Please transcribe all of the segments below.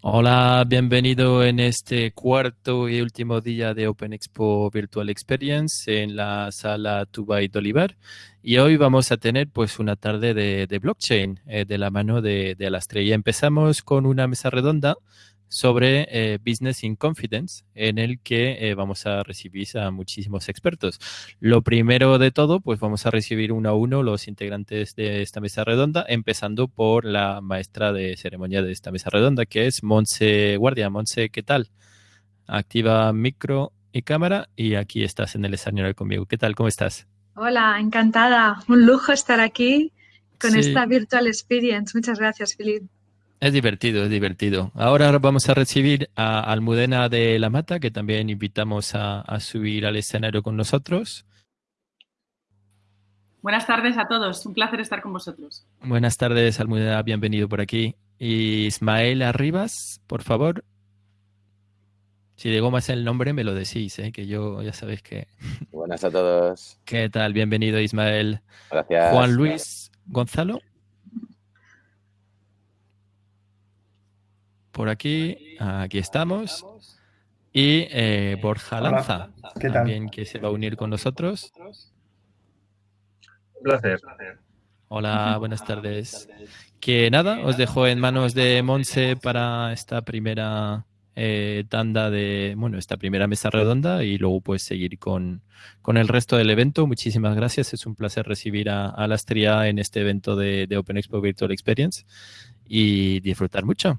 Hola, bienvenido en este cuarto y último día de Open Expo Virtual Experience en la sala Tubai Dolivar. Y hoy vamos a tener pues una tarde de, blockchain eh, de la mano de, de Alastre. Y empezamos con una mesa redonda sobre eh, Business in Confidence, en el que eh, vamos a recibir a muchísimos expertos. Lo primero de todo, pues vamos a recibir uno a uno los integrantes de esta mesa redonda, empezando por la maestra de ceremonia de esta mesa redonda, que es Monse Guardia. Monse, ¿qué tal? Activa micro y cámara y aquí estás en el escenario conmigo. ¿Qué tal? ¿Cómo estás? Hola, encantada. Un lujo estar aquí con esta Virtual Experience. Muchas gracias, Filipe. Es divertido, es divertido. Ahora vamos a recibir a Almudena de la Mata, que también invitamos a, subir al escenario con nosotros. Buenas tardes a todos, un placer estar con vosotros. Buenas tardes, Almudena, bienvenido por aquí. Ismael Arribas, por favor. Si digo más el nombre, me lo decís, ¿eh? que yo ya sabéis que... Buenas a todos. ¿Qué tal? Bienvenido, Ismael. Gracias. Juan Luis Gonzalo. Por aquí. Aquí estamos. Y eh, Borja Lanza, también que se va a unir con nosotros. Un placer. Hola, buenas tardes. Que nada, os dejo en manos de Monse para esta primera eh, tanda de, bueno, esta primera mesa redonda y luego pues seguir con, con, el resto del evento. Muchísimas gracias. Es un placer recibir a, a Lastria en este evento de, de Open Expo Virtual Experience y disfrutar mucho.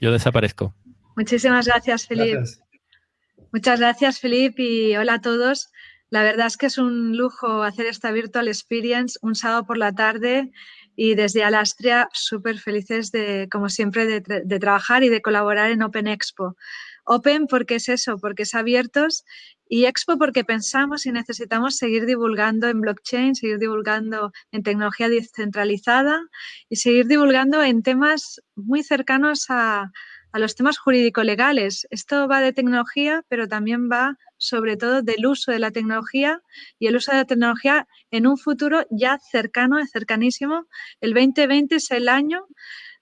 Yo desaparezco. Muchísimas gracias, Felipe. Muchas gracias, Felipe, y hola a todos. La verdad es que es un lujo hacer esta Virtual Experience un sábado por la tarde y desde Alastria súper felices de, como siempre, de, de, trabajar y de colaborar en Open Expo. Open porque es eso, porque es abiertos y Expo porque pensamos y necesitamos seguir divulgando en blockchain, seguir divulgando en tecnología descentralizada y seguir divulgando en temas muy cercanos a, a los temas jurídico-legales. Esto va de tecnología, pero también va sobre todo del uso de la tecnología y el uso de la tecnología en un futuro ya cercano, cercanísimo. El 2020 es el año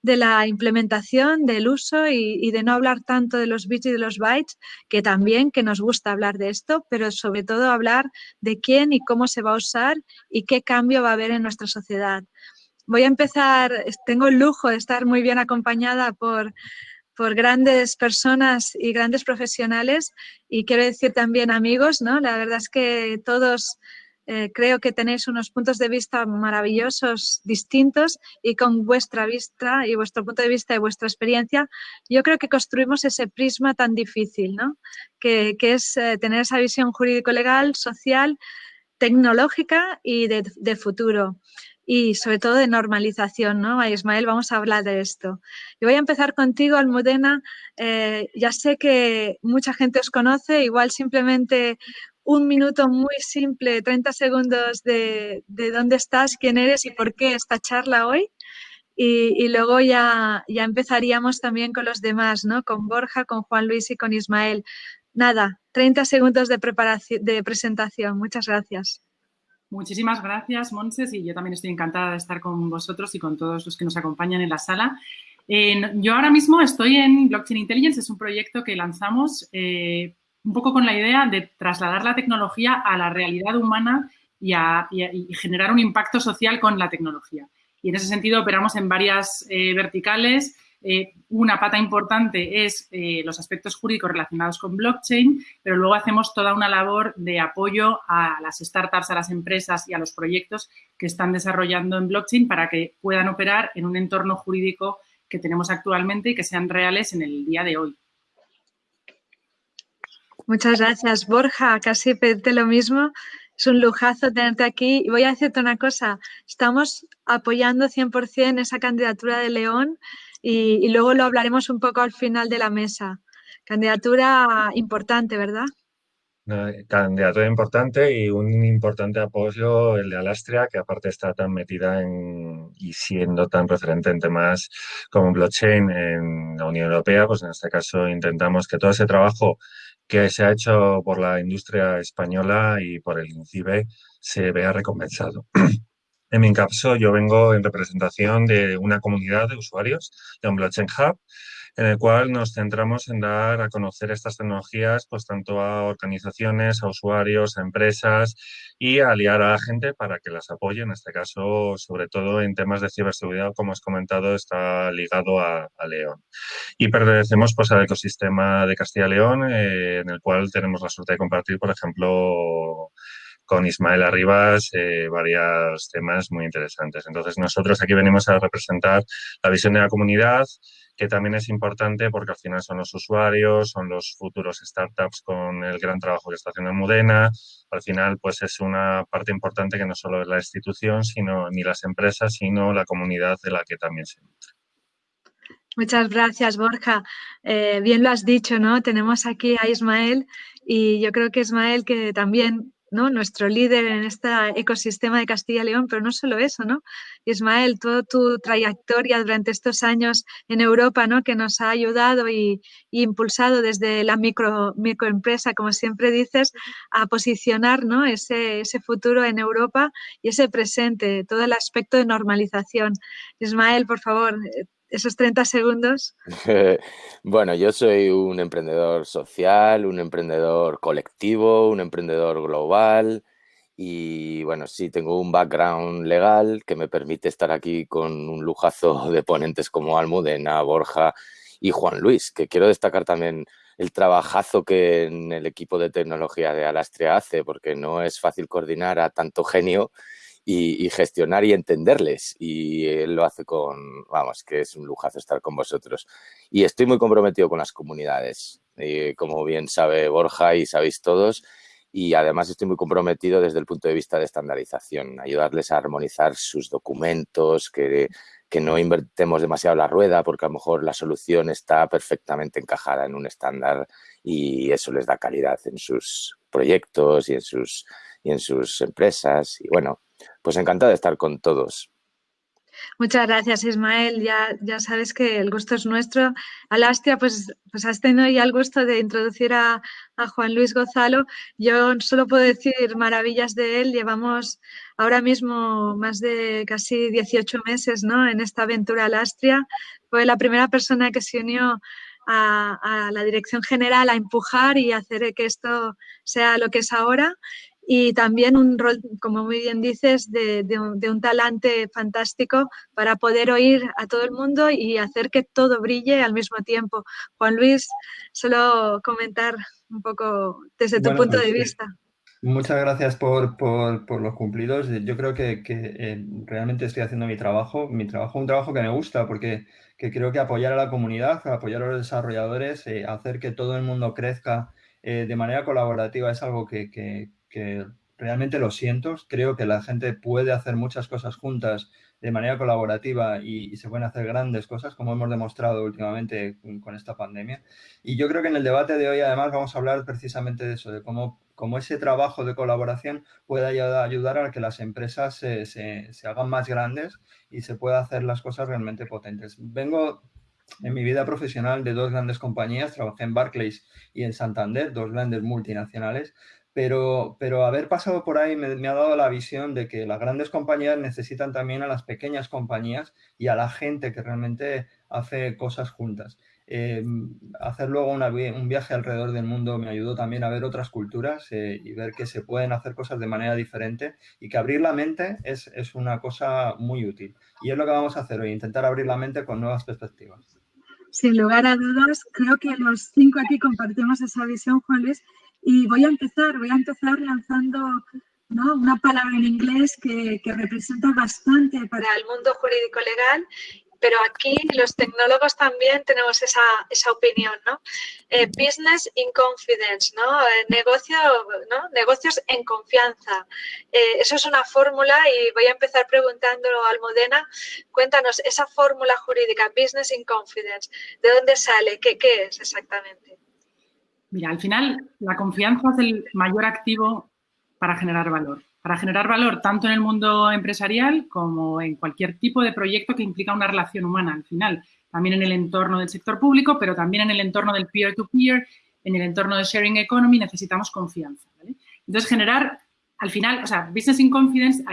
de la implementación, del uso y, de no hablar tanto de los bits y de los bytes, que también que nos gusta hablar de esto, pero sobre todo hablar de quién y cómo se va a usar y qué cambio va a haber en nuestra sociedad. Voy a empezar, tengo el lujo de estar muy bien acompañada por, por grandes personas y grandes profesionales y quiero decir también amigos, ¿no? La verdad es que todos eh, creo que tenéis unos puntos de vista maravillosos, distintos y con vuestra vista y vuestro punto de vista y vuestra experiencia, yo creo que construimos ese prisma tan difícil, ¿no? que, es eh, tener esa visión jurídico-legal, social, tecnológica y de, futuro y sobre todo de normalización, ¿no? Ismael, vamos a hablar de esto. Y voy a empezar contigo, Almudena. Eh, ya sé que mucha gente os conoce, igual simplemente un minuto muy simple, 30 segundos de, dónde estás, quién eres y por qué esta charla hoy. Y, luego ya, ya empezaríamos también con los demás, ¿no? Con Borja, con Juan Luis y con Ismael. Nada, 30 segundos de, preparación, de presentación. Muchas gracias. Muchísimas gracias, Monses, y yo también estoy encantada de estar con vosotros y con todos los que nos acompañan en la sala. Yo ahora mismo estoy en Blockchain Intelligence, es un proyecto que lanzamos eh, un poco con la idea de trasladar la tecnología a la realidad humana y, a, generar un impacto social con la tecnología. Y en ese sentido operamos en varias eh, verticales. Eh, una pata importante es eh, los aspectos jurídicos relacionados con blockchain, pero luego hacemos toda una labor de apoyo a las startups, a las empresas y a los proyectos que están desarrollando en blockchain para que puedan operar en un entorno jurídico que tenemos actualmente y que sean reales en el día de hoy. Muchas gracias, Borja. Casi pedirte lo mismo. Es un lujazo tenerte aquí. Y voy a decirte una cosa, estamos apoyando 100% esa candidatura de León y, luego lo hablaremos un poco al final de la mesa. Candidatura importante, ¿verdad? candidatura importante y un importante apoyo el de Alastria, que aparte está tan metida en, y siendo tan referente en temas como blockchain en la Unión Europea, pues en este caso intentamos que todo ese trabajo que se ha hecho por la industria española y por el INCIBE se vea recompensado. En mi caso, yo vengo en representación de una comunidad de usuarios de un Blockchain Hub en el cual nos centramos en dar a conocer estas tecnologías pues tanto a organizaciones, a usuarios, a empresas y a aliar a la gente para que las apoye, en este caso sobre todo en temas de ciberseguridad, como has comentado, está ligado a, León. Y pertenecemos pues al ecosistema de Castilla y León, eh, en el cual tenemos la suerte de compartir, por ejemplo, con Ismael Arribas eh, varios temas muy interesantes. Entonces, nosotros aquí venimos a representar la visión de la comunidad, que también es importante porque al final son los usuarios, son los futuros startups con el gran trabajo que está haciendo Mudena. Al final, pues es una parte importante que no solo es la institución, sino ni las empresas, sino la comunidad de la que también se nutre. Muchas gracias, Borja. Eh, bien lo has dicho, ¿no? Tenemos aquí a Ismael y yo creo que Ismael que también nuestro líder en este ecosistema de Castilla y León, pero no solo eso, ¿no? Ismael, toda tu trayectoria durante estos años en Europa, ¿no? Que nos ha ayudado y, impulsado desde la micro, microempresa, como siempre dices, a posicionar ¿no? ese, ese futuro en Europa y ese presente, todo el aspecto de normalización. Ismael, por favor, esos 30 segundos? bueno, yo soy un emprendedor social, un emprendedor colectivo, un emprendedor global y bueno, sí tengo un background legal que me permite estar aquí con un lujazo de ponentes como Almudena, Borja y Juan Luis, que quiero destacar también el trabajazo que en el equipo de tecnología de Alastria hace, porque no es fácil coordinar a tanto genio y, gestionar y entenderles. Y él lo hace con, vamos, que es un lujazo estar con vosotros. Y estoy muy comprometido con las comunidades, eh, como bien sabe Borja y sabéis todos. Y además estoy muy comprometido desde el punto de vista de estandarización, ayudarles a armonizar sus documentos, que, que no invertemos demasiado la rueda porque a lo mejor la solución está perfectamente encajada en un estándar y eso les da calidad en sus proyectos y en sus, y en sus empresas. Y bueno, pues encantado de estar con todos. Muchas gracias, Ismael. Ya, ya sabes que el gusto es nuestro. Alastia, pues, pues has tenido ya el gusto de introducir a, Juan Luis Gozalo. Yo solo puedo decir maravillas de él. Llevamos ahora mismo más de casi 18 meses ¿no? en esta aventura Alastria. Fue la primera persona que se unió a, a, la dirección general a empujar y hacer que esto sea lo que es ahora y también un rol, como muy bien dices, de, un, talante fantástico para poder oír a todo el mundo y hacer que todo brille al mismo tiempo. Juan Luis, solo comentar un poco desde tu punto de vista. Muchas gracias por, los cumplidos. Yo creo que, eh, realmente estoy haciendo mi trabajo, mi trabajo, un trabajo que me gusta porque creo que apoyar a la comunidad, apoyar a los desarrolladores, eh, hacer que todo el mundo crezca eh, de manera colaborativa es algo que, que realmente lo siento. Creo que la gente puede hacer muchas cosas juntas de manera colaborativa y, se pueden hacer grandes cosas, como hemos demostrado últimamente con, esta pandemia. Y yo creo que en el debate de hoy, además, vamos a hablar precisamente de eso, de cómo, cómo ese trabajo de colaboración puede ayudar, a que las empresas se, se, se hagan más grandes y se pueda hacer las cosas realmente potentes. Vengo en mi vida profesional de dos grandes compañías, trabajé en Barclays y en Santander, dos grandes multinacionales, pero, pero haber pasado por ahí me, ha dado la visión de que las grandes compañías necesitan también a las pequeñas compañías y a la gente que realmente hace cosas juntas. Eh, hacer luego un viaje alrededor del mundo me ayudó también a ver otras culturas eh, y ver que se pueden hacer cosas de manera diferente y que abrir la mente es, es, una cosa muy útil. Y es lo que vamos a hacer hoy, intentar abrir la mente con nuevas perspectivas. Sin lugar a dudas, creo que los cinco aquí compartimos esa visión, Juan Luis, y voy a empezar, voy a empezar lanzando una palabra en inglés que, representa bastante para el mundo jurídico legal pero aquí los tecnólogos también tenemos esa, opinión, ¿no? Eh, business in confidence, ¿no? Eh, negocio, ¿no? Negocios en confianza. Eh, eso es una fórmula y voy a empezar preguntándolo a Almudena. Cuéntanos, esa fórmula jurídica, business in confidence, ¿de dónde sale? ¿Qué, qué es exactamente? Mira, al final la confianza es el mayor activo para generar valor. Para generar valor tanto en el mundo empresarial como en cualquier tipo de proyecto que implica una relación humana al final. También en el entorno del sector público, pero también en el entorno del peer-to-peer, en el entorno de sharing economy necesitamos confianza. Entonces, generar, al final, o sea, business in confidence,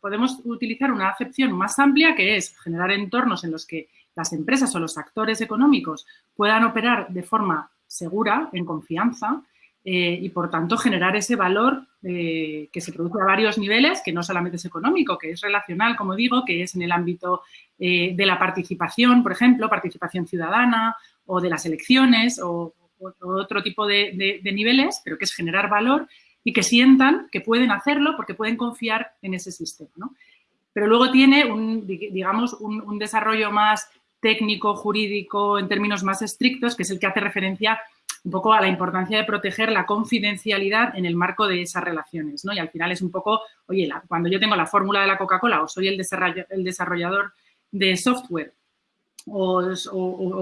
podemos utilizar una acepción más amplia que es generar entornos en los que las empresas o los actores económicos puedan operar de forma segura, en confianza, eh, y por tanto generar ese valor eh, que se produce a varios niveles, que no solamente es económico, que es relacional, como digo, que es en el ámbito eh, de la participación, por ejemplo, participación ciudadana o de las elecciones o, otro tipo de, niveles, pero que es generar valor y que sientan que pueden hacerlo porque pueden confiar en ese sistema. Pero luego tiene un, digamos, un desarrollo más técnico, jurídico, en términos más estrictos, que es el que hace referencia un poco a la importancia de proteger la confidencialidad en el marco de esas relaciones, ¿no? Y al final es un poco, oye, cuando yo tengo la fórmula de la Coca-Cola o soy el, desarrollador de software o,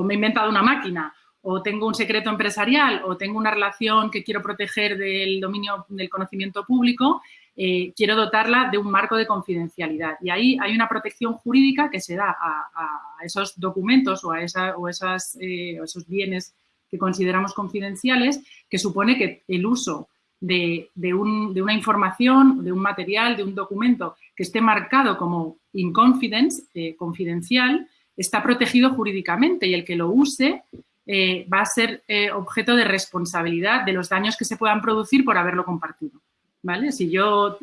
me he inventado una máquina o tengo un secreto empresarial o tengo una relación que quiero proteger del dominio del conocimiento público, eh, quiero dotarla de un marco de confidencialidad. Y ahí hay una protección jurídica que se da a, esos documentos o a, esa, o eh, esos bienes que consideramos confidenciales, que supone que el uso de, una información, de un material, de un documento que esté marcado como in confidence, eh, confidencial, está protegido jurídicamente y el que lo use va a ser objeto de responsabilidad de los daños que se puedan producir por haberlo compartido. ¿Vale? Si yo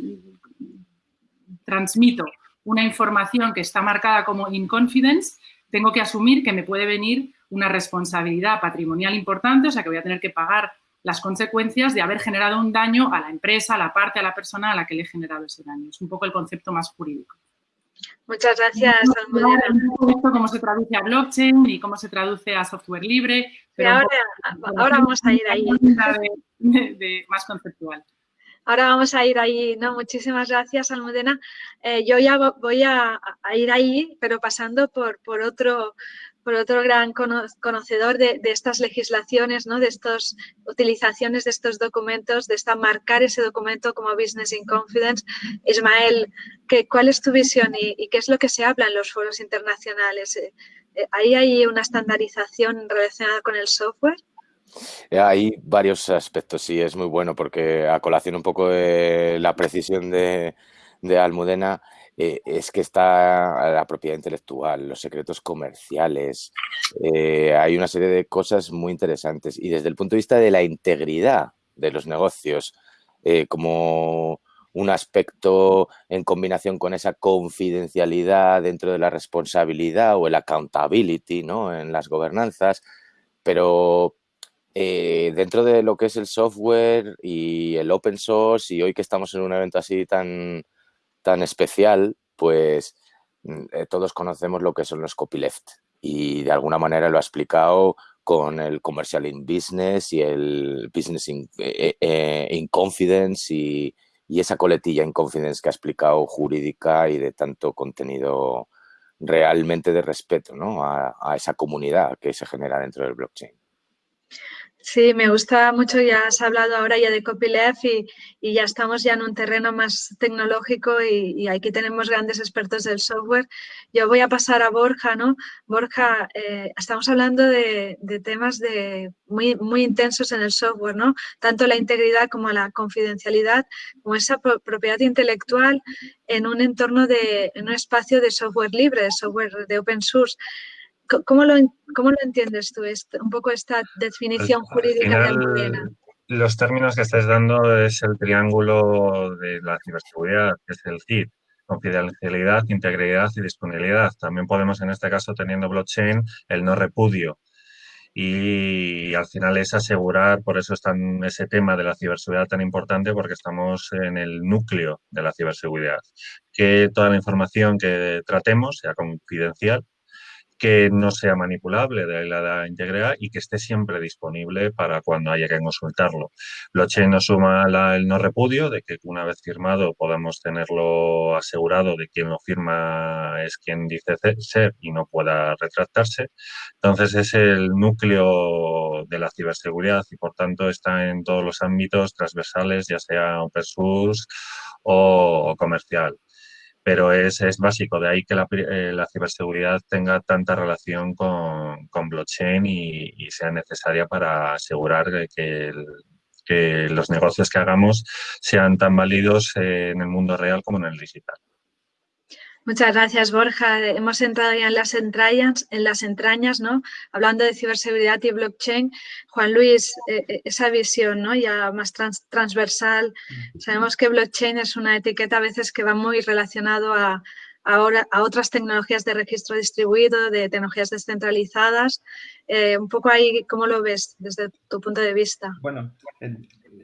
transmito una información que está marcada como in confidence, tengo que asumir que me puede venir una responsabilidad patrimonial importante, o sea que voy a tener que pagar las consecuencias de haber generado un daño a la empresa, a la parte, a la persona a la que le he generado ese daño. Es un poco el concepto más jurídico. Muchas gracias, Almudena. Cómo se traduce a blockchain y cómo se traduce a software libre. Pero ahora, ahora vamos a ir ahí. más conceptual. Ahora vamos a ir ahí, ¿no? Muchísimas gracias, Almudena. Eh, yo ya voy a, ir ahí, pero pasando por, por otro por otro gran conocedor de, estas legislaciones, ¿no? de estas utilizaciones de estos documentos, de esta marcar ese documento como Business in Confidence. Ismael, ¿qué, ¿cuál es tu visión y, qué es lo que se habla en los foros internacionales? Eh, eh, ¿Ahí hay una estandarización relacionada con el software? Eh, hay varios aspectos, sí, es muy bueno porque a colación un poco de la precisión de, de Almudena, eh, es que está la propiedad intelectual, los secretos comerciales, eh, hay una serie de cosas muy interesantes. Y desde el punto de vista de la integridad de los negocios, como un aspecto en combinación con esa confidencialidad dentro de la responsabilidad o el accountability ¿no? en las gobernanzas, pero dentro de lo que es el software y el open source y hoy que estamos en un evento así tan, tan especial, pues mm, eh, todos conocemos lo que son los copyleft y de alguna manera lo ha explicado con el Commercial in Business y el Business in, eh, eh, Confidence y, esa coletilla in Confidence que ha explicado jurídica y de tanto contenido realmente de respeto ¿no? a esa comunidad que se genera dentro del blockchain. Sí, me gusta mucho, ya has hablado ahora ya de copyleft y, ya estamos ya en un terreno más tecnológico y, aquí tenemos grandes expertos del software. Yo voy a pasar a Borja, ¿no? Borja, eh, estamos hablando de, temas de muy, muy intensos en el software, ¿no? Tanto la integridad como la confidencialidad, como esa propiedad intelectual en un entorno de, un espacio de software libre, de software de open source. ¿Cómo lo, cómo lo entiendes tú, un poco esta definición jurídica de Almudena? Los términos que estás dando es el triángulo de la ciberseguridad, que es el CID, confidencialidad, integridad y disponibilidad. También podemos, en este caso, teniendo blockchain, el no repudio. Y al final es asegurar, por eso está ese tema de la ciberseguridad tan importante, porque estamos en el núcleo de la ciberseguridad. Que toda la información que tratemos sea confidencial, que no sea manipulable, de la integridad, y que esté siempre disponible para cuando haya que consultarlo. Blockchain nos suma el no repudio, de que una vez firmado podamos tenerlo asegurado de quien lo firma es quien dice ser y no pueda retractarse. Entonces es el núcleo de la ciberseguridad y por tanto está en todos los ámbitos transversales, ya sea open source o comercial pero es, es básico, de ahí que la, eh, la ciberseguridad tenga tanta relación con, con blockchain y, sea necesaria para asegurar que, que, los negocios que hagamos sean tan válidos en el mundo real como en el digital. Muchas gracias, Borja. Hemos entrado ya en las entrañas, en las entrañas, ¿no? Hablando de ciberseguridad y blockchain. Juan Luis, eh, eh, esa visión, ¿no? Ya más transversal. Sabemos que blockchain es una etiqueta a veces que va muy relacionado a, ahora a otras tecnologías de registro distribuido, de tecnologías descentralizadas. Eh, un poco ahí, ¿cómo lo ves desde tu punto de vista? Bueno,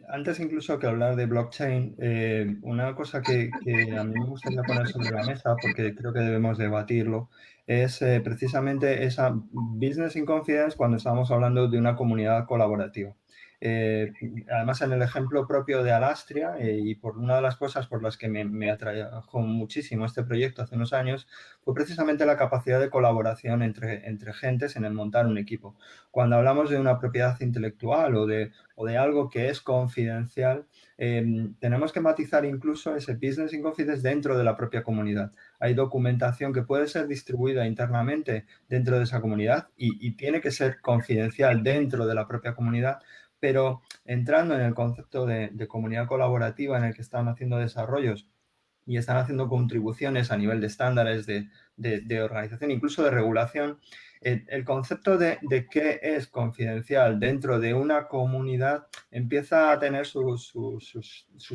antes incluso que hablar de blockchain, eh, una cosa que, a mí me gustaría poner sobre la mesa, porque creo que debemos debatirlo, es eh, precisamente esa business in confidence cuando estamos hablando de una comunidad colaborativa. Eh, además, en el ejemplo propio de Alastria, eh, y por una de las cosas por las que me, atrajo muchísimo este proyecto hace unos años, fue precisamente la capacidad de colaboración entre, entre gentes en el montar un equipo. Cuando hablamos de una propiedad intelectual o de, o de algo que es confidencial, em, tenemos que matizar incluso ese business in confidence dentro de la propia comunidad. Hay documentación que puede ser distribuida internamente dentro de esa comunidad y tiene que ser confidencial dentro de la propia comunidad pero entrando en el concepto de, comunidad colaborativa en el que están haciendo desarrollos y están haciendo contribuciones a nivel de estándares de, organización, incluso de regulación, el, concepto de, qué es confidencial dentro de una comunidad empieza a tener sus,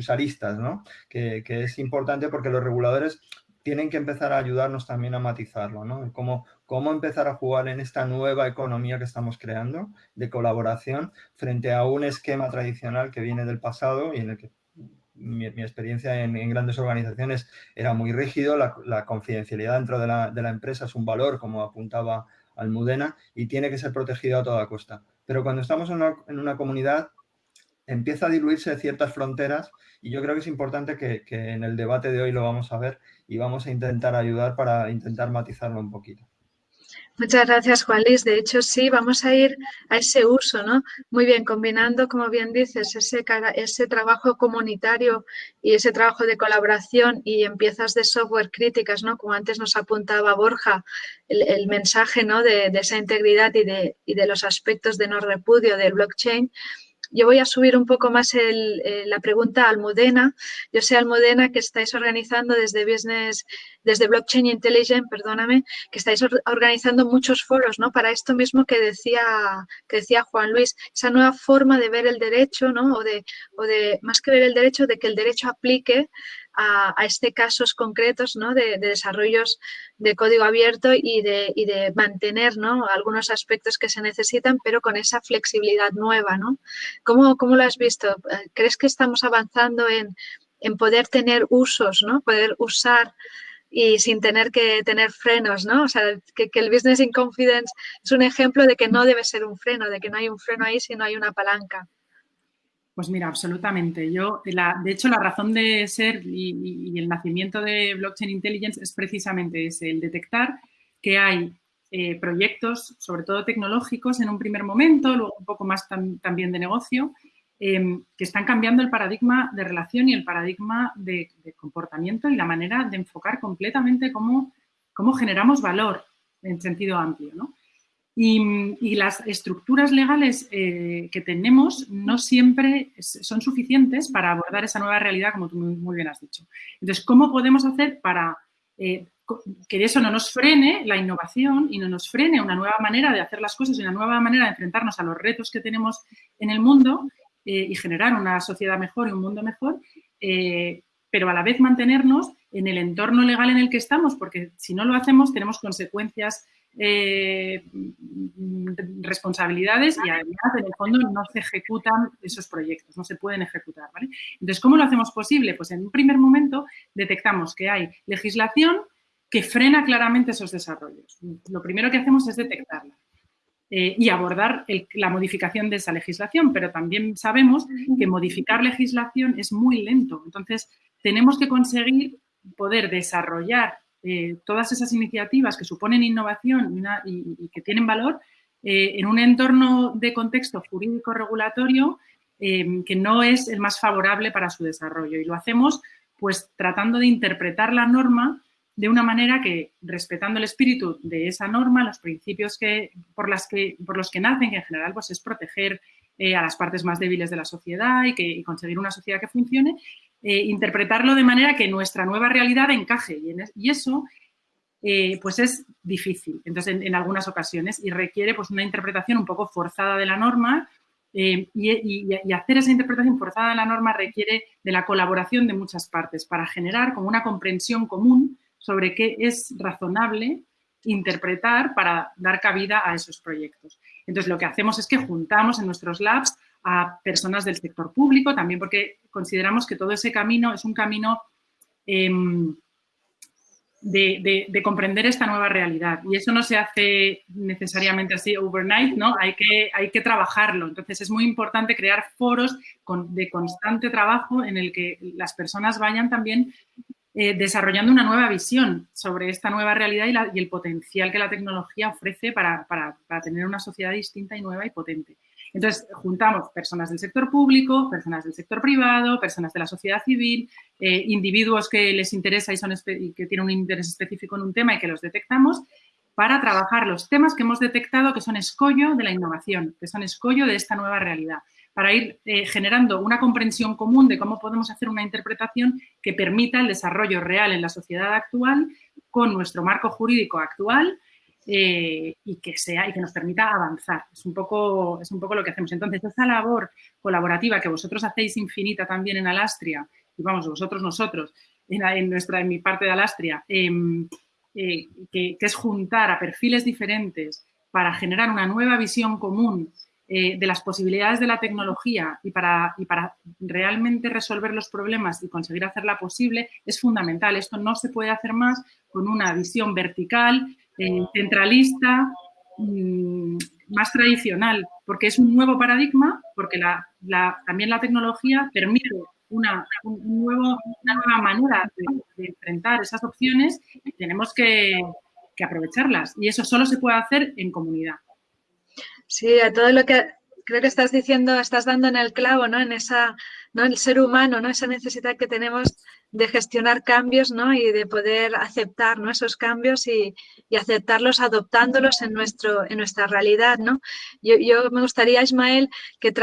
aristas, ¿no? Que, que, es importante porque los reguladores tienen que empezar a ayudarnos también a matizarlo, ¿no? Cómo, cómo empezar a jugar en esta nueva economía que estamos creando de colaboración frente a un esquema tradicional que viene del pasado y en el que mi, experiencia en, grandes organizaciones era muy rígido, la, confidencialidad dentro de la, de la, empresa es un valor, como apuntaba Almudena, y tiene que ser protegido a toda costa. Pero cuando estamos en una, en una comunidad, empieza a diluirse ciertas fronteras y yo creo que es importante que, en el debate de hoy lo vamos a ver y vamos a intentar ayudar para intentar matizarlo un poquito. Muchas gracias, Juan Luis. De hecho, sí, vamos a ir a ese uso, ¿no? Muy bien, combinando, como bien dices, ese, ese trabajo comunitario y ese trabajo de colaboración y en piezas de software críticas, ¿no? Como antes nos apuntaba Borja, el, mensaje, ¿no? De, esa integridad y de, y de los aspectos de no repudio del blockchain yo voy a subir un poco más eh, la pregunta a Almudena. Yo sé, Almudena, que estáis organizando desde Business, desde Blockchain Intelligence, perdóname, que estáis organizando muchos foros, ¿no? Para esto mismo que decía, que decía Juan Luis, esa nueva forma de ver el derecho, ¿no? O de, o de, más que ver el derecho, de que el derecho aplique a, este casos concretos ¿no? de, desarrollos de código abierto y de, y de mantener ¿no? algunos aspectos que se necesitan, pero con esa flexibilidad nueva. ¿no? ¿Cómo, ¿Cómo, lo has visto? ¿Crees que estamos avanzando en, en poder tener usos, ¿no? poder usar y sin tener que tener frenos, ¿no? O sea, que, el Business in Confidence es un ejemplo de que no debe ser un freno, de que no hay un freno ahí, sino hay una palanca. Pues mira, absolutamente. Yo, de hecho, la razón de ser y, el nacimiento de Blockchain Intelligence es precisamente ese, el detectar que hay eh, proyectos, sobre todo tecnológicos en un primer momento, luego un poco más también de negocio, em, que están cambiando el paradigma de relación y el paradigma de, comportamiento y la manera de enfocar completamente cómo, cómo generamos valor en sentido amplio. ¿no? Y, las estructuras legales eh, que tenemos no siempre son suficientes para abordar esa nueva realidad, como tú muy, bien has dicho. Entonces, ¿cómo podemos hacer para eh, que eso no nos frene la innovación y no nos frene una nueva manera de hacer las cosas y una nueva manera de enfrentarnos a los retos que tenemos en el mundo eh, y generar una sociedad mejor y un mundo mejor, pero a la vez mantenernos en el entorno legal en el que estamos, porque si no lo hacemos tenemos consecuencias eh, responsabilidades y además en el fondo no se ejecutan esos proyectos, no se pueden ejecutar. Entonces, ¿cómo lo hacemos posible? Pues en un primer momento detectamos que hay legislación que frena claramente esos desarrollos. Lo primero que hacemos es detectarla. Eh, y abordar la modificación de esa legislación, pero también sabemos que modificar legislación es muy lento. Entonces, tenemos que conseguir poder desarrollar eh, todas esas iniciativas que suponen innovación y, que tienen valor eh, en un entorno de contexto jurídico regulatorio que no es el más favorable para su desarrollo. Y lo hacemos pues tratando de interpretar la norma de una manera que, respetando el espíritu de esa norma, los principios que, por, las que, por los que nacen, que en general pues, es proteger a las partes más débiles de la sociedad y, que, conseguir una sociedad que funcione, eh, interpretarlo de manera que nuestra nueva realidad encaje. Y, eso eh, pues es difícil, entonces en, algunas ocasiones, y requiere pues una interpretación un poco forzada de la norma eh, y, y, hacer esa interpretación forzada de la norma requiere de la colaboración de muchas partes para generar como una comprensión común sobre qué es razonable interpretar para dar cabida a esos proyectos. Entonces, lo que hacemos es que juntamos en nuestros labs a personas del sector público, también porque consideramos que todo ese camino es un camino em, de, comprender esta nueva realidad. Y eso no se hace necesariamente así overnight, ¿no? Hay que, hay que trabajarlo. Entonces, es muy importante crear foros de constante trabajo en el que las personas vayan también eh, desarrollando una nueva visión sobre esta nueva realidad y, el potencial que la tecnología ofrece para, tener una sociedad distinta y nueva y potente. Entonces, juntamos personas del sector público, personas del sector privado, personas de la sociedad civil, eh, individuos que les interesa y, son y que tienen un interés específico en un tema y que los detectamos para trabajar los temas que hemos detectado que son escollo de la innovación, que son escollo de esta nueva realidad para ir eh, generando una comprensión común de cómo podemos hacer una interpretación que permita el desarrollo real en la sociedad actual con nuestro marco jurídico actual eh, y que sea y que nos permita avanzar. Es un, poco, es un poco lo que hacemos. Entonces, esa labor colaborativa que vosotros hacéis infinita también en Alastria, y vamos, vosotros, nosotros, en, nuestra, en mi parte de Alastria, em, eh, que, que es juntar a perfiles diferentes para generar una nueva visión común eh, de las posibilidades de la tecnología y para, y para realmente resolver los problemas y conseguir hacerla posible es fundamental. Esto no se puede hacer más con una visión vertical, eh, centralista, mm, más tradicional, porque es un nuevo paradigma, porque también la tecnología permite una, una nueva manera de, enfrentar esas opciones y tenemos que aprovecharlas. Y eso solo se puede hacer en comunidad. Sí, a todo lo que creo que estás diciendo, estás dando en el clavo, ¿no? En esa, ¿no? El ser humano, ¿no? Esa necesidad que tenemos de gestionar cambios, ¿no? Y de poder aceptar, ¿no? Esos cambios y, aceptarlos adoptándolos en, nuestro, en nuestra realidad, ¿no? Yo, me gustaría, Ismael, que,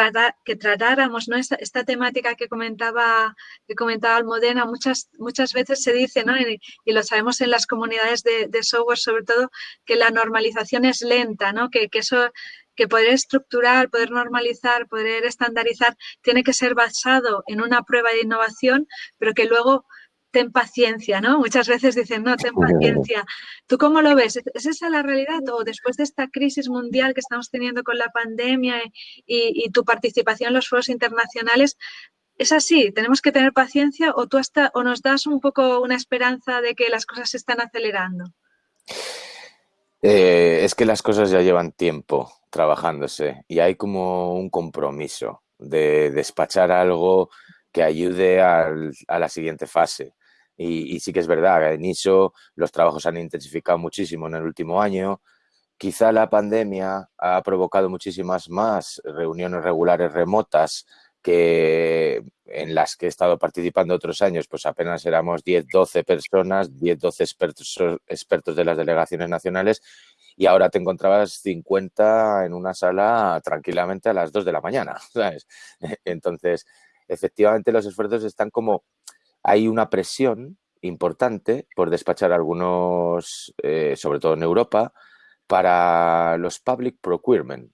que tratáramos, ¿no? Esta, temática que comentaba, que comentaba Almodena, muchas, muchas veces se dice, ¿no? Y, lo sabemos en las comunidades de, software, sobre todo, que la normalización es lenta, ¿no? Que eso que poder estructurar, poder normalizar, poder estandarizar, tiene que ser basado en una prueba de innovación, pero que luego ten paciencia, ¿no? Muchas veces dicen, no, ten paciencia. ¿Tú cómo lo ves? ¿Es esa la realidad? ¿O después de esta crisis mundial que estamos teniendo con la pandemia y, tu participación en los foros internacionales, ¿es así? ¿Tenemos que tener paciencia o, tú hasta, o nos das un poco una esperanza de que las cosas se están acelerando? Eh, es que las cosas ya llevan tiempo trabajándose y hay como un compromiso de despachar algo que ayude a la siguiente fase. Y, sí que es verdad, en ISO los trabajos han intensificado muchísimo en el último año. Quizá la pandemia ha provocado muchísimas más reuniones regulares remotas que en las que he estado participando otros años, pues apenas éramos 10, 12 personas, 10, 12 expertos, expertos de las delegaciones nacionales y ahora te encontrabas 50 en una sala tranquilamente a las 2 de la mañana. Entonces, efectivamente los esfuerzos están como, hay una presión importante por despachar algunos, eh, sobre todo en Europa, para los public procurement,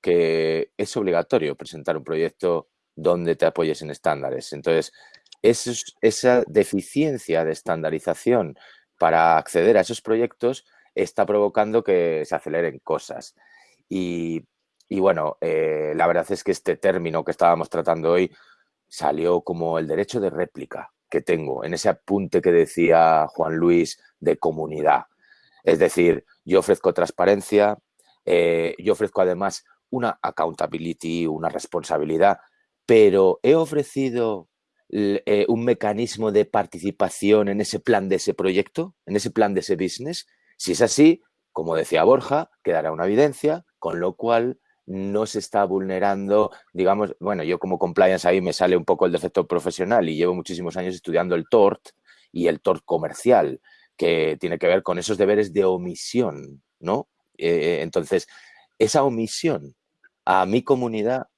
que es obligatorio presentar un proyecto donde te apoyes en estándares. Entonces, esa deficiencia de estandarización para acceder a esos proyectos está provocando que se aceleren cosas. Y, bueno, eh, la verdad es que este término que estábamos tratando hoy salió como el derecho de réplica que tengo en ese apunte que decía Juan Luis de comunidad. Es decir, yo ofrezco transparencia, eh, yo ofrezco además una accountability, una responsabilidad, pero he ofrecido eh, un mecanismo de participación en ese plan de ese proyecto, en ese plan de ese business. Si es así, como decía Borja, quedará una evidencia, con lo cual no se está vulnerando, digamos, bueno, yo como compliance ahí me sale un poco el defecto profesional y llevo muchísimos años estudiando el TORT y el TORT comercial, que tiene que ver con esos deberes de omisión, ¿no? Eh, entonces, esa omisión a mi comunidad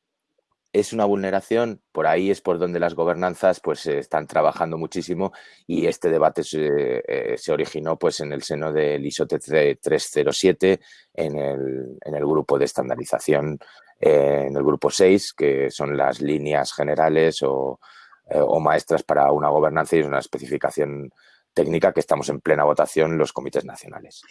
es una vulneración, por ahí es por donde las gobernanzas pues están trabajando muchísimo y este debate se, eh, originó pues en el seno del ISO 307 en el, en el grupo de estandarización, eh, en el grupo 6, que son las líneas generales o, eh, o maestras para una gobernanza y una especificación técnica que estamos en plena votación los comités nacionales.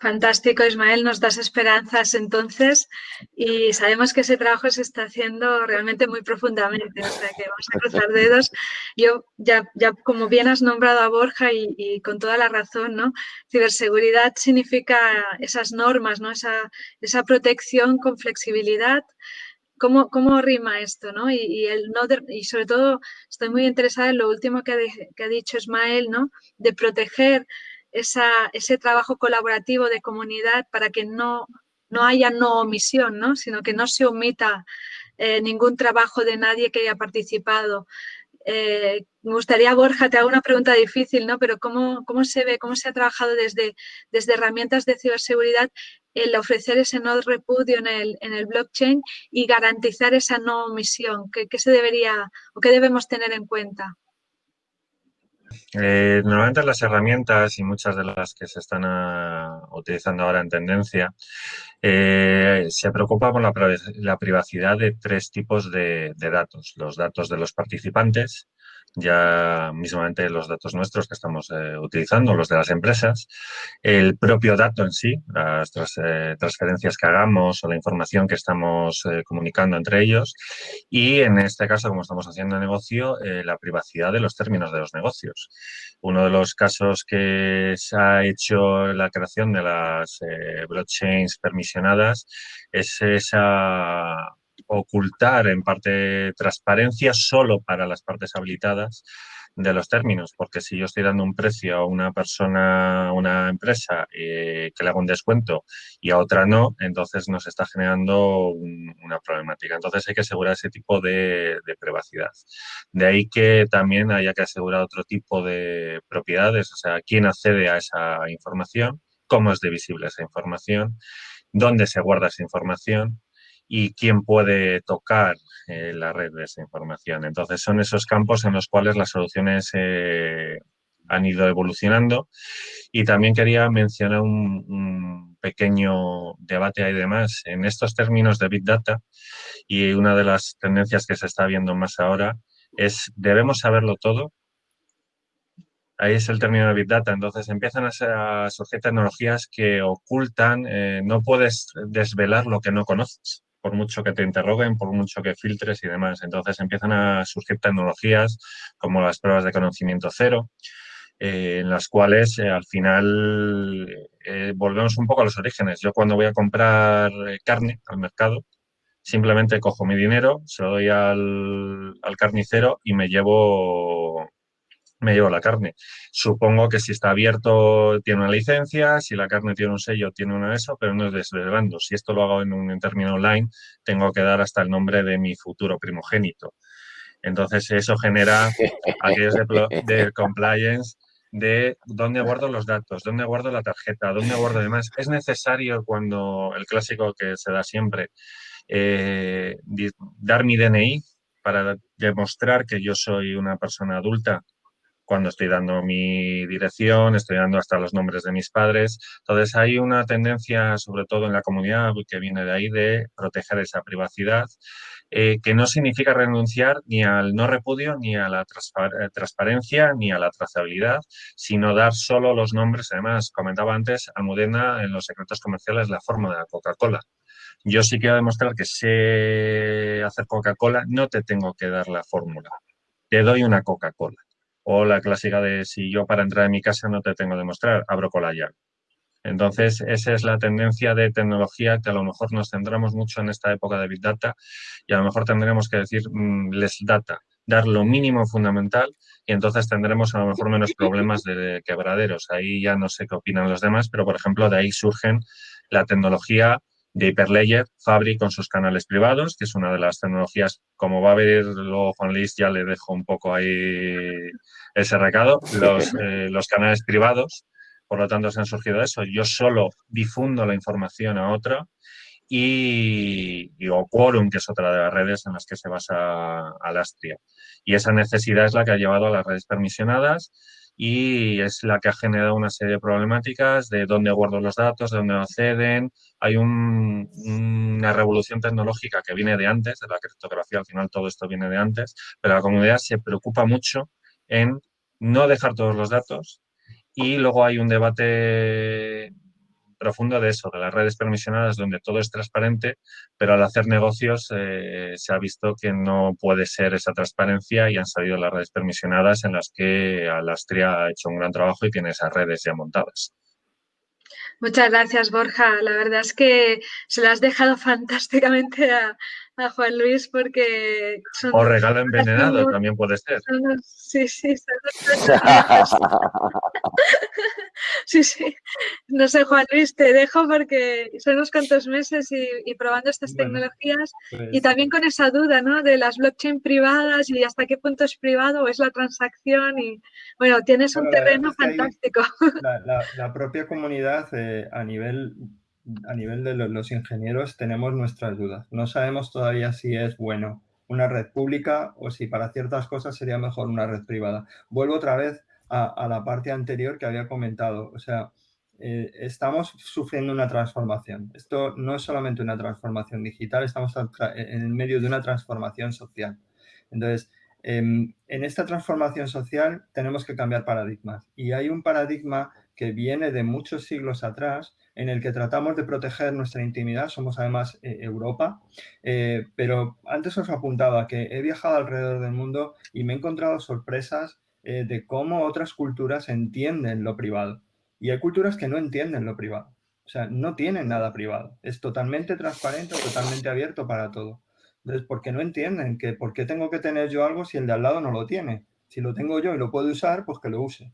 Fantástico, Ismael, nos das esperanzas entonces y sabemos que ese trabajo se está haciendo realmente muy profundamente, o sea que vamos a cruzar dedos. Yo ya, ya como bien has nombrado a Borja y, con toda la razón, ¿no? Ciberseguridad significa esas normas, ¿no? Esa, esa protección con flexibilidad, ¿Cómo, cómo rima esto? ¿no? Y, el no y sobre todo estoy muy interesada en lo último que ha, dicho Ismael, ¿no? de proteger esa, ese trabajo colaborativo de comunidad para que no, no haya no omisión, ¿no? sino que no se omita eh, ningún trabajo de nadie que haya participado. Eh, me gustaría, Borja, te hago una pregunta difícil, ¿no? Pero ¿cómo, cómo se ve, cómo se ha trabajado desde, desde herramientas de ciberseguridad el ofrecer ese no repudio en el, en el blockchain y garantizar esa no omisión? ¿Qué, qué se debería o qué debemos tener en cuenta? Eh, normalmente las herramientas y muchas de las que se están ah, utilizando ahora en tendencia eh, se preocupa por la, privacidad de tres tipos de, datos. Los datos de los participantes, ya mismamente los datos nuestros que estamos eh, utilizando, los de las empresas, el propio dato en sí, las eh, transferencias que hagamos o la información que estamos eh, comunicando entre ellos y en este caso, como estamos haciendo negocio, la privacidad de los términos de los negocios. Uno de los casos que se ha hecho la creación de las blockchains permisionadas es esa ocultar en parte transparencia solo para las partes habilitadas de los términos, porque si yo estoy dando un precio a una persona, a una empresa eh, que le hago un descuento y a otra no, entonces nos está generando una problemática. Entonces hay que asegurar ese tipo de, privacidad. De ahí que también haya que asegurar otro tipo de propiedades, o sea, quién accede a esa información, cómo es divisible esa información, dónde se guarda esa información y quién puede tocar eh, la red de esa información. Entonces, son esos campos en los cuales las soluciones eh, han ido evolucionando. Y también quería mencionar un, pequeño debate y demás en estos términos de Big Data y una de las tendencias que se está viendo más ahora es debemos saberlo todo. Ahí es el término de Big Data. Entonces empiezan a, surgir tecnologías que ocultan, eh, no puedes desvelar lo que no conoces por mucho que te interroguen, por mucho que filtres y demás. Entonces empiezan a surgir tecnologías como las pruebas de conocimiento cero, eh, en las cuales eh, al final eh, volvemos un poco a los orígenes. Yo cuando voy a comprar carne al mercado, simplemente cojo mi dinero, se lo doy al, al carnicero y me llevo me llevo la carne. Supongo que si está abierto tiene una licencia, si la carne tiene un sello tiene una eso, pero no es desvelando. Si esto lo hago en un término online, tengo que dar hasta el nombre de mi futuro primogénito. Entonces eso genera aquellos de, compliance de dónde guardo los datos, dónde guardo la tarjeta, dónde guardo demás. Es necesario cuando el clásico que se da siempre, eh, dar mi DNI para demostrar que yo soy una persona adulta cuando estoy dando mi dirección, estoy dando hasta los nombres de mis padres. Entonces hay una tendencia, sobre todo en la comunidad, que viene de ahí, de proteger esa privacidad, eh, que no significa renunciar ni al no repudio, ni a la eh, transparencia, ni a la trazabilidad, sino dar solo los nombres. Además, comentaba antes, Almudena en los secretos comerciales la forma de la Coca-Cola. Yo sí quiero demostrar que sé hacer Coca-Cola, no te tengo que dar la fórmula. Te doy una Coca-Cola o la clásica de si yo para entrar en mi casa no te tengo que mostrar, abro con la llave. Entonces, esa es la tendencia de tecnología que a lo mejor nos centramos mucho en esta época de Big Data y a lo mejor tendremos que decir mm, les data, dar lo mínimo fundamental y entonces tendremos a lo mejor menos problemas de quebraderos. Ahí ya no sé qué opinan los demás, pero por ejemplo de ahí surgen la tecnología de Hyperledger, Fabric con sus canales privados, que es una de las tecnologías, como va a ver luego Juan Luis, ya le dejo un poco ahí ese recado, los, eh, los canales privados, por lo tanto se han surgido eso. Yo solo difundo la información a otro y, o Quorum, que es otra de las redes en las que se basa Alastria. Y esa necesidad es la que ha llevado a las redes permisionadas y es la que ha generado una serie de problemáticas de dónde guardo los datos, de dónde acceden. Hay una revolución tecnológica que viene de antes, de la criptografía, al final todo esto viene de antes, pero la comunidad se preocupa mucho en no dejar todos los datos y luego hay un debate profundo de eso, de las redes permisionadas donde todo es transparente, pero al hacer negocios eh, se ha visto que no puede ser esa transparencia y han salido las redes permisionadas en las que Alastria ha hecho un gran trabajo y tiene esas redes ya montadas. Muchas gracias, Borja. La verdad es que se lo has dejado fantásticamente a, a Juan Luis porque... o regalo envenenado también puede ser. sí, sí, sí, sí. No sé, Juan Luis, te dejo porque son unos cuantos meses y, probando estas tecnologías y pues también con esa duda, ¿no? De las blockchain privadas y hasta qué punto es privado o es la transacción y, bueno, tienes un terreno fantástico. La, propia comunidad eh, a nivel a nivel de los ingenieros tenemos nuestras dudas. No sabemos todavía si es bueno una red pública o si para ciertas cosas sería mejor una red privada. Vuelvo otra vez a, la parte anterior que había comentado. O sea, eh, estamos sufriendo una transformación. Esto no es solamente una transformación digital, estamos en medio de una transformación social. Entonces, em, en esta transformación social tenemos que cambiar paradigmas. Y hay un paradigma que viene de muchos siglos atrás, en el que tratamos de proteger nuestra intimidad, somos además eh, Europa, eh, pero antes os apuntaba que he viajado alrededor del mundo y me he encontrado sorpresas eh, de cómo otras culturas entienden lo privado. Y hay culturas que no entienden lo privado, o sea, no tienen nada privado, es totalmente transparente, totalmente abierto para todo. Entonces, ¿por qué no entienden que por qué tengo que tener yo algo si el de al lado no lo tiene? Si lo tengo yo y lo puedo usar, pues que lo use.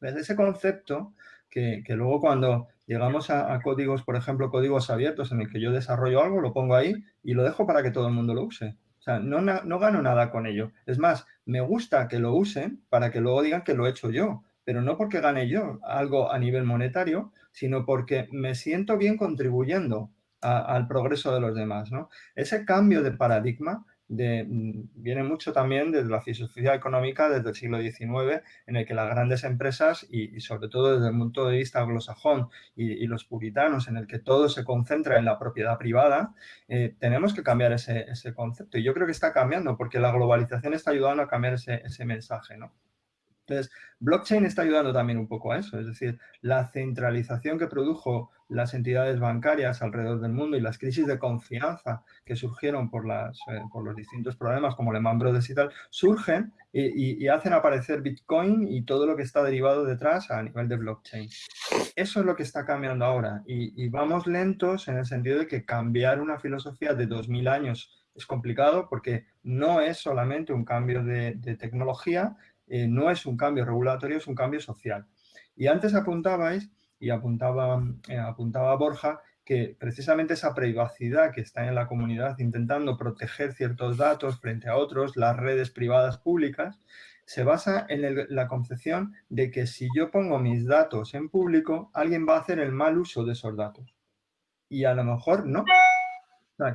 Desde ese concepto que, luego cuando llegamos a, códigos, por ejemplo, códigos abiertos en el que yo desarrollo algo, lo pongo ahí y lo dejo para que todo el mundo lo use. O sea, no, no gano nada con ello. Es más, me gusta que lo usen para que luego digan que lo he hecho yo, pero no porque gane yo algo a nivel monetario, sino porque me siento bien contribuyendo al progreso de los demás. ¿no? Ese cambio de paradigma Mm, viene mucho también desde la filosofía económica desde el siglo XIX, en el que las grandes empresas, y, sobre todo desde el punto de vista anglosajón y, los puritanos, en el que todo se concentra en la propiedad privada, eh, tenemos que cambiar ese, concepto. Y yo creo que está cambiando, porque la globalización está ayudando a cambiar ese, ese mensaje. ¿no? Entonces, blockchain está ayudando también un poco a eso, es decir, la centralización que produjo las entidades bancarias alrededor del mundo y las crisis de confianza que surgieron por, las, eh, por los distintos problemas como Lehman Brothers y tal, surgen y, hacen aparecer Bitcoin y todo lo que está derivado detrás a nivel de blockchain. Eso es lo que está cambiando ahora y, vamos lentos en el sentido de que cambiar una filosofía de 2000 años es complicado porque no es solamente un cambio de, de tecnología, eh, no es un cambio regulatorio, es un cambio social. Y antes apuntabais, y apuntaba, eh, apuntaba Borja, que precisamente esa privacidad que está en la comunidad intentando proteger ciertos datos frente a otros, las redes privadas públicas, se basa en la concepción de que si yo pongo mis datos en público, alguien va a hacer el mal uso de esos datos. Y a lo mejor no,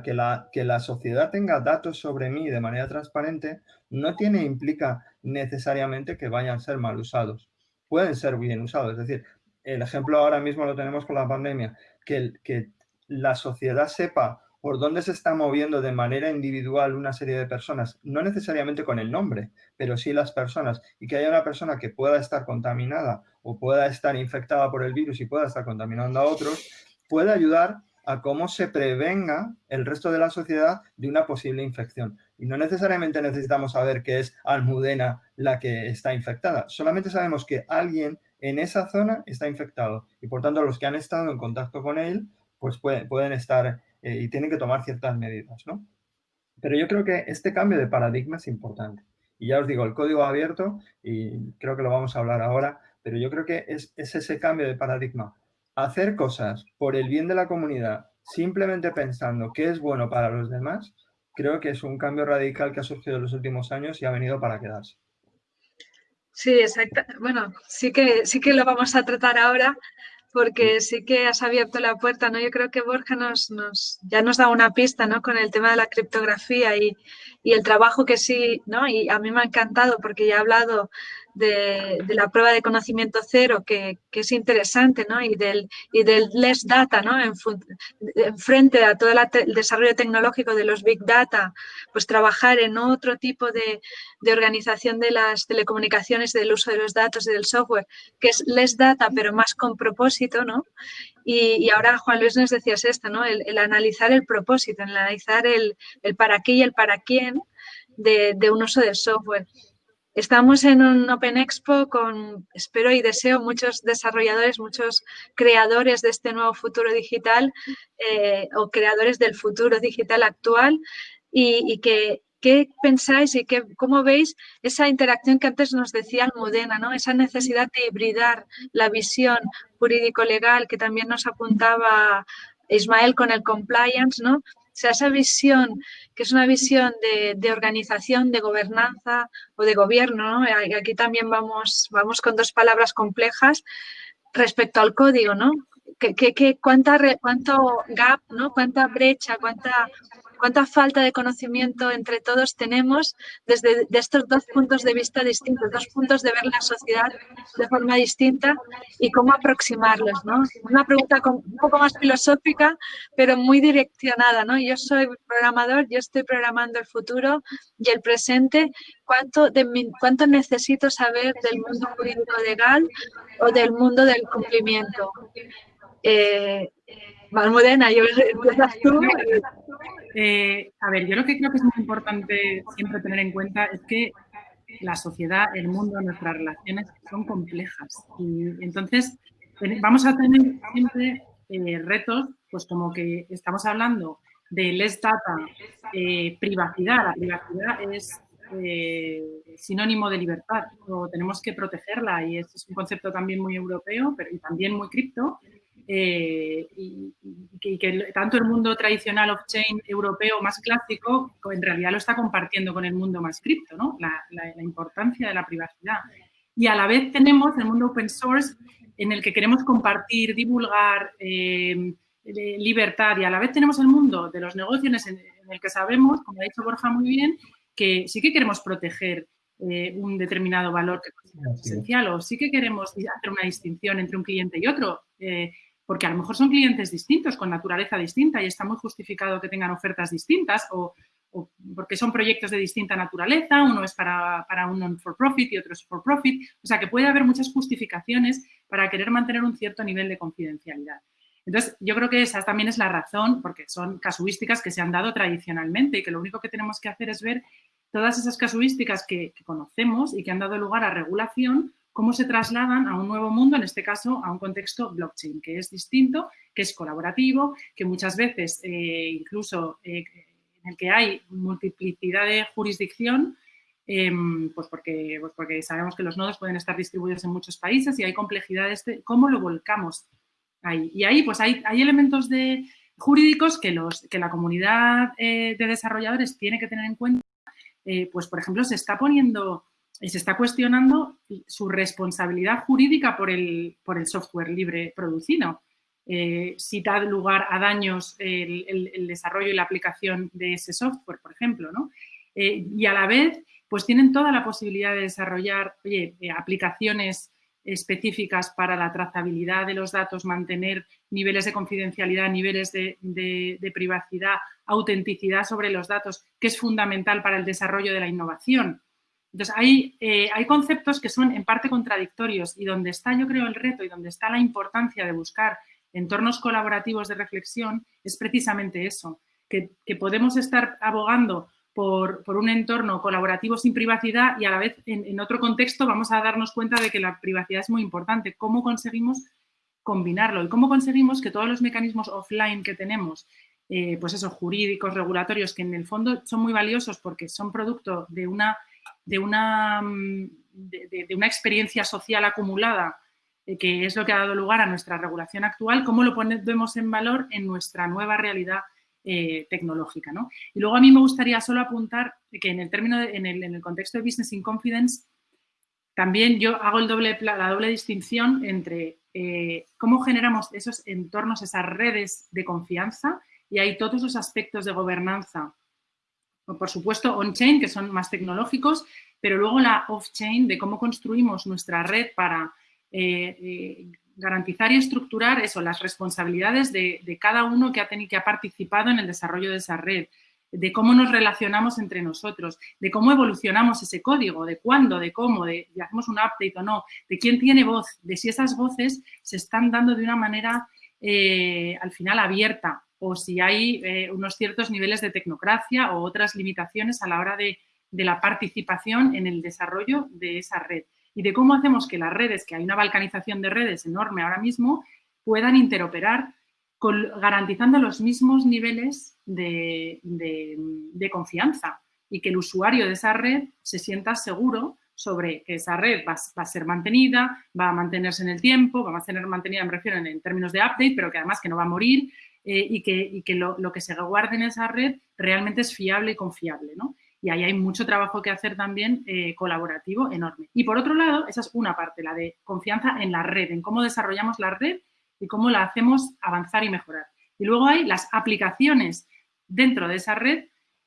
que la, que la sociedad tenga datos sobre mí de manera transparente no tiene, implica necesariamente que vayan a ser mal usados. Pueden ser bien usados. Es decir, el ejemplo ahora mismo lo tenemos con la pandemia, que, que la sociedad sepa por dónde se está moviendo de manera individual una serie de personas, no necesariamente con el nombre, pero sí las personas, y que haya una persona que pueda estar contaminada o pueda estar infectada por el virus y pueda estar contaminando a otros, puede ayudar a cómo se prevenga el resto de la sociedad de una posible infección. Y no necesariamente necesitamos saber que es Almudena la que está infectada, solamente sabemos que alguien en esa zona está infectado y por tanto los que han estado en contacto con él pues pueden, pueden estar eh, y tienen que tomar ciertas medidas, ¿no? Pero yo creo que este cambio de paradigma es importante. Y ya os digo, el código abierto, y creo que lo vamos a hablar ahora, pero yo creo que es, es ese cambio de paradigma hacer cosas por el bien de la comunidad simplemente pensando que es bueno para los demás, creo que es un cambio radical que ha surgido en los últimos años y ha venido para quedarse. Sí, exacto. Bueno, sí que, sí que lo vamos a tratar ahora, porque sí que has abierto la puerta, ¿no? Yo creo que Borja nos, nos, ya nos da una pista, ¿no? Con el tema de la criptografía y, y el trabajo que sí, ¿no? Y a mí me ha encantado porque ya he hablado de, la prueba de conocimiento cero, que, es interesante, ¿no? Y del, y del less data, ¿no? En, frente a todo el desarrollo tecnológico de los big data, pues trabajar en otro tipo de, organización de las telecomunicaciones, del uso de los datos y del software, que es less data, pero más con propósito, ¿no? Y, ahora Juan Luis nos decías esto, ¿no? El, analizar el propósito, el analizar el, para qué y el para quién de, de un uso del software. Estamos en un Open Expo con, espero y deseo, muchos desarrolladores, muchos creadores de este nuevo futuro digital eh, o creadores del futuro digital actual y, que ¿Qué pensáis y qué, cómo veis esa interacción que antes nos decía Almudena, ¿no? esa necesidad de hibridar la visión jurídico-legal que también nos apuntaba Ismael con el compliance, ¿no? Sea, esa visión, que es una visión de, organización, de gobernanza o de gobierno, ¿no? Aquí también vamos, vamos con dos palabras complejas respecto al código, ¿no? ¿Qué, cuánta, ¿Cuánto gap, ¿no? cuánta brecha, cuánta cuánta falta de conocimiento entre todos tenemos desde estos dos puntos de vista distintos, dos puntos de ver la sociedad de forma distinta y cómo aproximarlos, ¿no? Una pregunta un poco más filosófica, pero muy direccionada, ¿no? Yo soy programador, yo estoy programando el futuro y el presente. ¿Cuánto, cuánto necesito saber del mundo jurídico legal o del mundo del cumplimiento? Eh, Malmudena, yo tú. Eh, a ver, yo lo que creo que es muy importante siempre tener en cuenta es que la sociedad, el mundo, nuestras relaciones son complejas. Y entonces vamos a tener siempre eh, retos, pues como que estamos hablando de less data, eh, privacidad. La privacidad es sinónimo de libertad, o tenemos que protegerla y es, es un concepto también muy europeo, pero también muy cripto, eh, y, que, tanto el mundo tradicional off-chain europeo más clásico en realidad lo está compartiendo con el mundo más cripto, ¿no? la, importancia de la privacidad. Y a la vez tenemos el mundo open source en el que queremos compartir, divulgar, eh, libertad y a la vez tenemos el mundo de los negocios en, el que sabemos, como ha dicho Borja muy bien, que sí que queremos proteger eh, un determinado valor que es esencial o sí que queremos hacer una distinción entre un cliente y otro porque a lo mejor son clientes distintos, con naturaleza distinta y está muy justificado que tengan ofertas distintas o, porque son proyectos de distinta naturaleza, uno es para, para un non-for-profit y otro es for-profit, o sea que puede haber muchas justificaciones para querer mantener un cierto nivel de confidencialidad. Entonces, yo creo que esa también es la razón, porque son casuísticas que se han dado tradicionalmente y que lo único que tenemos que hacer es ver todas esas casuísticas que conocemos y que han dado lugar a regulación, cómo se trasladan a un nuevo mundo, en este caso a un contexto blockchain, que es distinto, que es colaborativo, que muchas veces eh, incluso eh, en el que hay multiplicidad de jurisdicción, em, pues, porque, pues porque sabemos que los nodos pueden estar distribuidos en muchos países y hay complejidades de cómo lo volcamos ahí. Y ahí pues hay, elementos jurídicos que, que la comunidad eh, de desarrolladores tiene que tener en cuenta. pues, por ejemplo, se está poniendo se está cuestionando su responsabilidad jurídica por el, por el software libre producido. Eh, si da lugar a daños el, desarrollo y la aplicación de ese software, por ejemplo. ¿no? Eh, y a la vez, pues tienen toda la posibilidad de desarrollar eh, aplicaciones específicas para la trazabilidad de los datos, mantener niveles de confidencialidad, niveles de, de, privacidad, autenticidad sobre los datos, que es fundamental para el desarrollo de la innovación. Entonces, hay, eh, hay conceptos que son en parte contradictorios y donde está, yo creo, el reto y donde está la importancia de buscar entornos colaborativos de reflexión es precisamente eso, que, podemos estar abogando por, un entorno colaborativo sin privacidad y a la vez en, otro contexto vamos a darnos cuenta de que la privacidad es muy importante. ¿Cómo conseguimos combinarlo? ¿Y cómo conseguimos que todos los mecanismos offline que tenemos, eh, pues esos jurídicos, regulatorios, que en el fondo son muy valiosos porque son producto de una de una, de, una experiencia social acumulada eh, que es lo que ha dado lugar a nuestra regulación actual, cómo lo ponemos en valor en nuestra nueva realidad eh, tecnológica. Y luego a mí me gustaría solo apuntar que en el, término en, el, contexto de Business in Confidence también yo hago el doble, la doble distinción entre eh, cómo generamos esos entornos, esas redes de confianza y hay todos los aspectos de gobernanza. Por supuesto, on-chain, que son más tecnológicos, pero luego la off-chain de cómo construimos nuestra red para eh, eh, garantizar y estructurar eso, las responsabilidades de, cada uno que ha, tenido, que ha participado en el desarrollo de esa red, de cómo nos relacionamos entre nosotros, de cómo evolucionamos ese código, de cuándo, de cómo, de si hacemos un update o no, de quién tiene voz, de si esas voces se están dando de una manera eh, al final abierta o si hay eh, unos ciertos niveles de tecnocracia o otras limitaciones a la hora de, de la participación en el desarrollo de esa red. Y de cómo hacemos que las redes, que hay una balcanización de redes enorme ahora mismo, puedan interoperar garantizando los mismos niveles de, confianza y que el usuario de esa red se sienta seguro sobre que esa red va, a ser mantenida, va a mantenerse en el tiempo, va a ser mantenida, me refiero en, términos de update, pero que además que no va a morir eh, y que, lo, que se guarde en esa red realmente es fiable y confiable. ¿no? y ahí hay mucho trabajo que hacer también eh, colaborativo enorme. Y por otro lado, esa es una parte, la de confianza en la red, en cómo desarrollamos la red y cómo la hacemos avanzar y mejorar. Y luego hay las aplicaciones dentro de esa red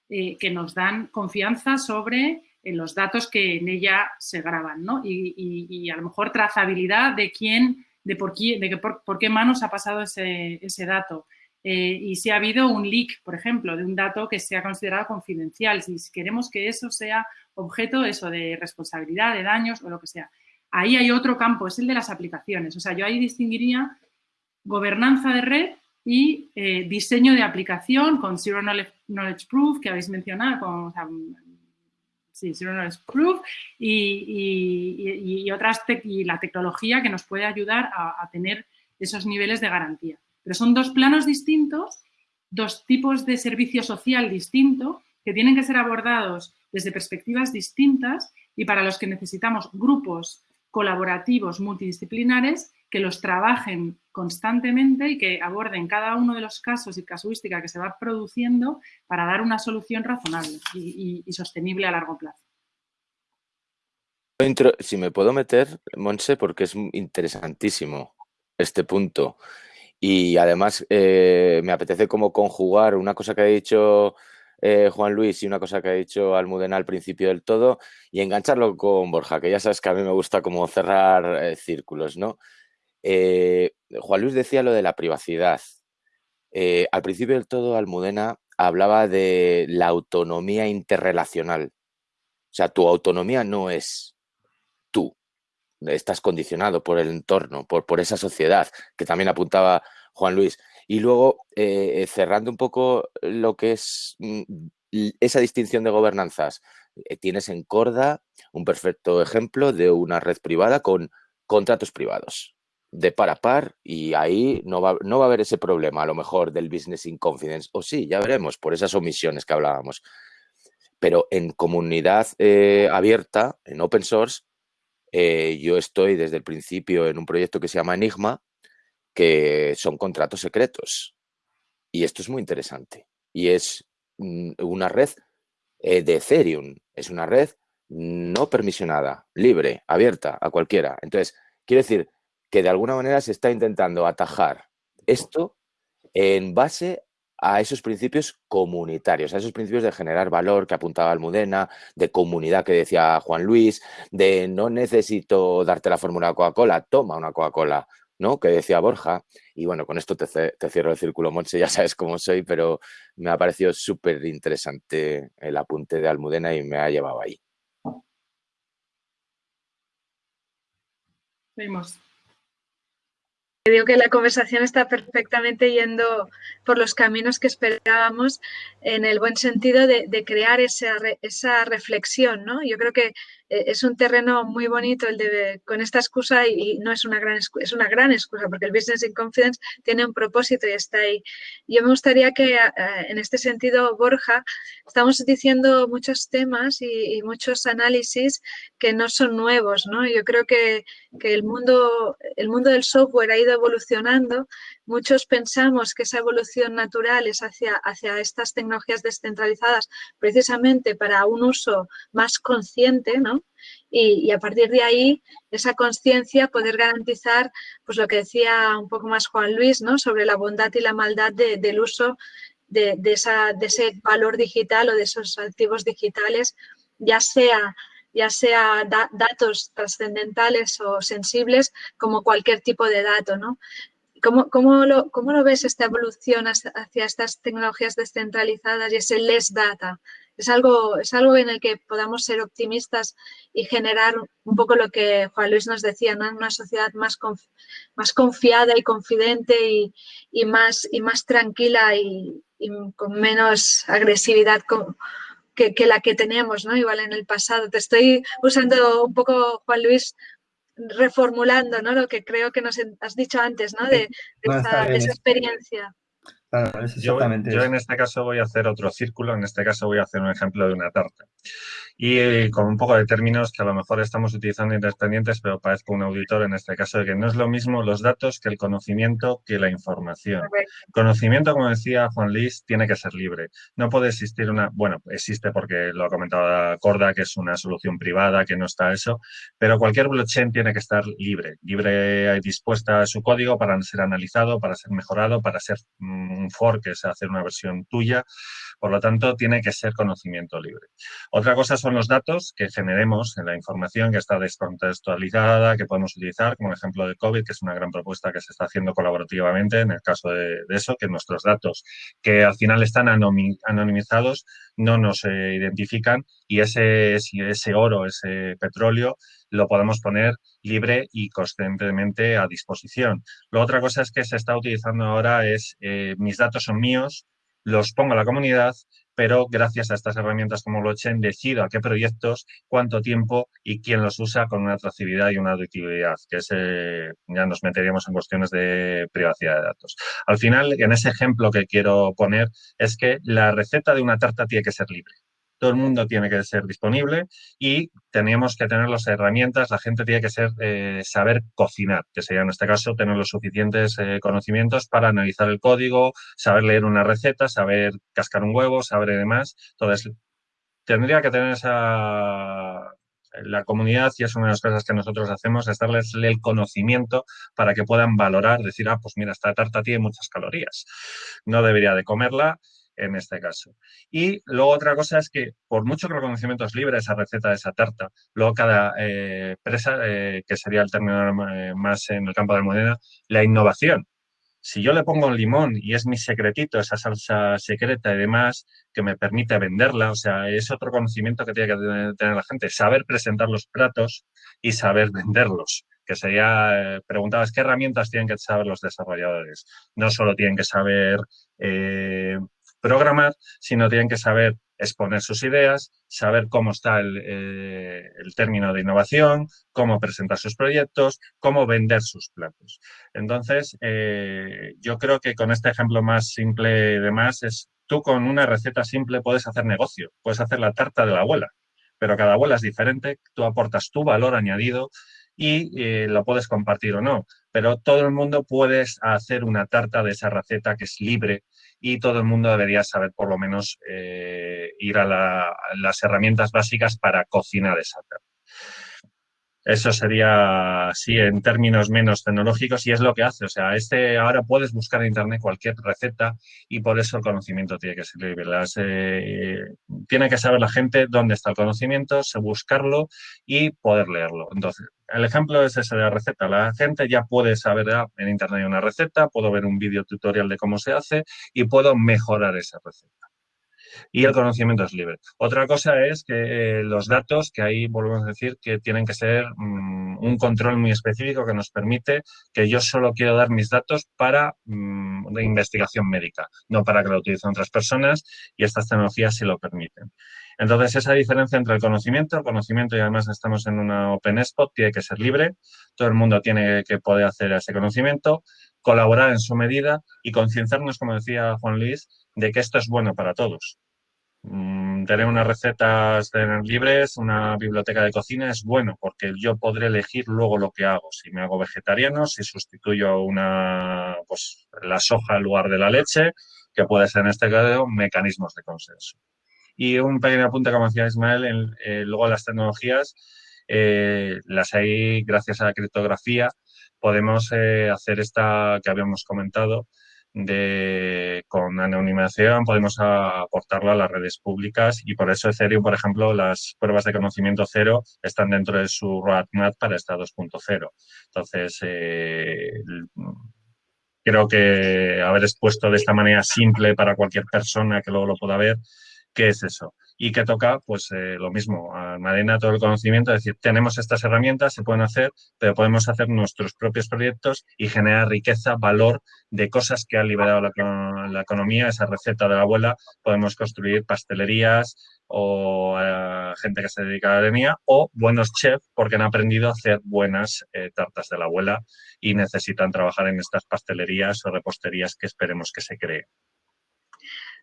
eh, que nos dan confianza sobre los datos que en ella se graban, ¿no? Y, a lo mejor trazabilidad de quién, de por, qué, de por, por qué manos ha pasado ese dato, eh, y si ha habido un leak, por ejemplo, de un dato que sea considerado confidencial, si queremos que eso sea objeto eso de responsabilidad, de daños o lo que sea. Ahí hay otro campo, es el de las aplicaciones. O sea, yo ahí distinguiría gobernanza de red y eh, diseño de aplicación con Zero Knowledge, Proof, que habéis mencionado, con, sí, Zero Knowledge Proof, y, otras y la tecnología que nos puede ayudar a tener esos niveles de garantía. Pero son dos planos distintos, dos tipos de servicio social distinto que tienen que ser abordados desde perspectivas distintas y para los que necesitamos grupos colaborativos multidisciplinares que los trabajen constantemente y que aborden cada uno de los casos y casuística que se va produciendo para dar una solución razonable y, sostenible a largo plazo. Si me puedo meter, Monse, porque es interesantísimo este punto. Y además eh, me apetece como conjugar una cosa que ha dicho eh, Juan Luis y una cosa que ha dicho Almudena al principio del todo y engancharlo con Borja, que ya sabes que a mí me gusta como cerrar eh, círculos, ¿no? Juan Luis decía lo de la privacidad. al principio del todo, Almudena hablaba de la autonomía interrelacional. O sea, tu autonomía no es estás condicionado por el entorno, por, por esa sociedad, que también apuntaba Juan Luis. Y luego, eh, eh, cerrando un poco lo que es mm, esa distinción de gobernanzas, eh, tienes en Corda un perfecto ejemplo de una red privada con contratos privados de par a par y ahí no va, no va a haber ese problema a lo mejor del business in confidence o sí, ya veremos por esas omisiones que hablábamos. Pero en comunidad abierta, en open source, eh, yo estoy desde el principio en un proyecto que se llama Enigma, que son contratos secretos. Y esto es muy interesante. Y es mm, una red eh, de Ethereum. Es una red no permisionada, libre, abierta a cualquiera. Entonces, quiero decir que de alguna manera se está intentando atajar esto en base a esos principios comunitarios, a esos principios de generar valor que apuntaba Almudena, de comunidad que decía Juan Luis, de no necesito darte la fórmula Coca-Cola, toma una Coca-Cola, ¿no? Que decía Borja. Y bueno, con esto te, cierro el círculo, Monse, ya sabes cómo soy, pero me ha parecido súper interesante el apunte de Almudena y me ha llevado ahí. Seguimos. Creo que la conversación está perfectamente yendo por los caminos que esperábamos en el buen sentido de, crear esa, esa, reflexión, ¿no? Yo creo que es un terreno muy bonito el de con esta excusa y, no es una gran es una gran excusa porque el business in confidence tiene un propósito y está ahí. Yo me gustaría que en este sentido Borja estamos diciendo muchos temas y, muchos análisis que no son nuevos, ¿no? Yo creo que, que el mundo el mundo del software ha ido evolucionando Muchos pensamos que esa evolución natural es hacia, hacia estas tecnologías descentralizadas precisamente para un uso más consciente ¿no? Y, a partir de ahí, esa conciencia, poder garantizar, pues lo que decía un poco más Juan Luis, ¿no? Sobre la bondad y la maldad del uso de, esa, de ese valor digital o de esos activos digitales, ya sea ya sea datos trascendentales o sensibles, como cualquier tipo de dato, ¿no? ¿Cómo, cómo, lo, ¿Cómo, lo, ves esta evolución hacia estas tecnologías descentralizadas y ese less data? ¿Es algo, ¿Es algo en el que podamos ser optimistas y generar un poco lo que Juan Luis nos decía, ¿no? una sociedad más, más confiada y confidente y, y, más, y más tranquila y, y con menos agresividad con, que, que, la que tenemos, ¿no? Igual en el pasado. Te estoy usando un poco, Juan Luis, reformulando ¿no? lo que creo que nos has dicho antes, ¿no? de, esa, experiencia. Yo, yo, en este caso voy a hacer otro círculo, en este caso voy a hacer un ejemplo de una tarta y eh, con un poco de términos que a lo mejor estamos utilizando independientes, pero parezco un auditor en este caso de que no es lo mismo los datos que el conocimiento que la información. Conocimiento, como decía Juan Luis, tiene que ser libre. No puede existir una, bueno, existe porque lo ha comentado Corda, que es una solución privada, que no está eso, pero cualquier blockchain tiene que estar libre, libre y dispuesta a su código para ser analizado, para ser mejorado, para ser un fork, es hacer una versión tuya. Por lo tanto, tiene que ser conocimiento libre. Otra cosa son los datos que generemos en la información que está descontextualizada, que podemos utilizar, como el ejemplo de COVID, que es una gran propuesta que se está haciendo colaborativamente en el caso de, eso, que nuestros datos, que al final están anonimizados, no nos eh, identifican y ese, ese oro, ese petróleo, lo podemos poner libre y constantemente a disposición. La otra cosa es que se está utilizando ahora es, eh, mis datos son míos, los pongo a la comunidad pero gracias a estas herramientas como blockchain decido a qué proyectos, cuánto tiempo y quién los usa con una trazabilidad y una auditividad, que es, ya nos meteríamos en cuestiones de privacidad de datos. Al final, en ese ejemplo que quiero poner, es que la receta de una tarta tiene que ser libre todo el mundo tiene que ser disponible y tenemos que tener las herramientas, la gente tiene que ser, eh, saber cocinar, que sería en este caso tener los suficientes eh, conocimientos para analizar el código, saber leer una receta, saber cascar un huevo, saber demás. Entonces, tendría que tener esa la comunidad, y es una de las cosas que nosotros hacemos, es darles el conocimiento para que puedan valorar, decir, ah, pues mira, esta tarta tiene muchas calorías, no debería de comerla, en este caso. Y luego otra cosa es que, por mucho que el conocimiento es libre, esa receta de esa tarta, luego cada eh, presa, eh, que sería el término eh, más en el campo de la moneda, la innovación. Si yo le pongo un limón y es mi secretito, esa salsa secreta y demás, que me permite venderla, o sea, es otro conocimiento que tiene que tener la gente, saber presentar los platos y saber venderlos que sería, preguntabas, ¿qué herramientas tienen que saber los desarrolladores? No solo tienen que saber programar, sino tienen que saber exponer sus ideas, saber cómo está el, eh, término de innovación, cómo presentar sus proyectos, cómo vender sus platos. Entonces, eh, yo creo que con este ejemplo más simple de más es, tú con una receta simple puedes hacer negocio, puedes hacer la tarta de la abuela, pero cada abuela es diferente, tú aportas tu valor añadido y eh, lo puedes compartir o no, pero todo el mundo puede hacer una tarta de esa receta que es libre, y todo el mundo debería saber por lo menos eh, ir a, las herramientas básicas para cocinar esa tarta. Eso sería, sí, en términos menos tecnológicos y es lo que hace. O sea, este ahora puedes buscar en Internet cualquier receta y por eso el conocimiento tiene que ser libre. Eh, tiene que saber la gente dónde está el conocimiento, buscarlo y poder leerlo. Entonces, el ejemplo es ese de la receta. La gente ya puede saber ah, en internet una receta, puedo ver un vídeo tutorial de cómo se hace y puedo mejorar esa receta. Y el conocimiento es libre. Otra cosa es que eh, los datos, que ahí volvemos a decir que tienen que ser mm, un control muy específico que nos permite que yo solo quiero dar mis datos para mm, investigación médica, no para que lo utilicen otras personas y estas tecnologías sí lo permiten. Entonces, esa diferencia entre el conocimiento, el conocimiento y además estamos en una Open Spot, tiene que ser libre, todo el mundo tiene que poder hacer ese conocimiento, colaborar en su medida y concienciarnos, como decía Juan Luis, de que esto es bueno para todos. Mm, tener unas recetas libres, una biblioteca de cocina es bueno porque yo podré elegir luego lo que hago. Si me hago vegetariano, si sustituyo una, pues, la soja en lugar de la leche, que puede ser en este caso mecanismos de consenso. Y un pequeño apunte, como decía Ismael, eh, luego las tecnologías, eh, las hay gracias a la criptografía, podemos eh, hacer esta que habíamos comentado, de, con anonimización podemos aportarlo a las redes públicas y por eso Ethereum, por ejemplo, las pruebas de conocimiento cero están dentro de su roadmap para esta 2.0. Entonces, eh, creo que haber expuesto de esta manera simple para cualquier persona que luego lo pueda ver, ¿qué es eso? y que toca, pues eh, lo mismo, almacena todo el conocimiento, es decir, tenemos estas herramientas, se pueden hacer, pero podemos hacer nuestros propios proyectos y generar riqueza, valor de cosas que ha liberado la, economía, esa receta de la abuela, podemos construir pastelerías o eh, gente que se dedica a la arenía o buenos chefs porque han aprendido a hacer buenas eh, tartas de la abuela y necesitan trabajar en estas pastelerías o reposterías que esperemos que se creen.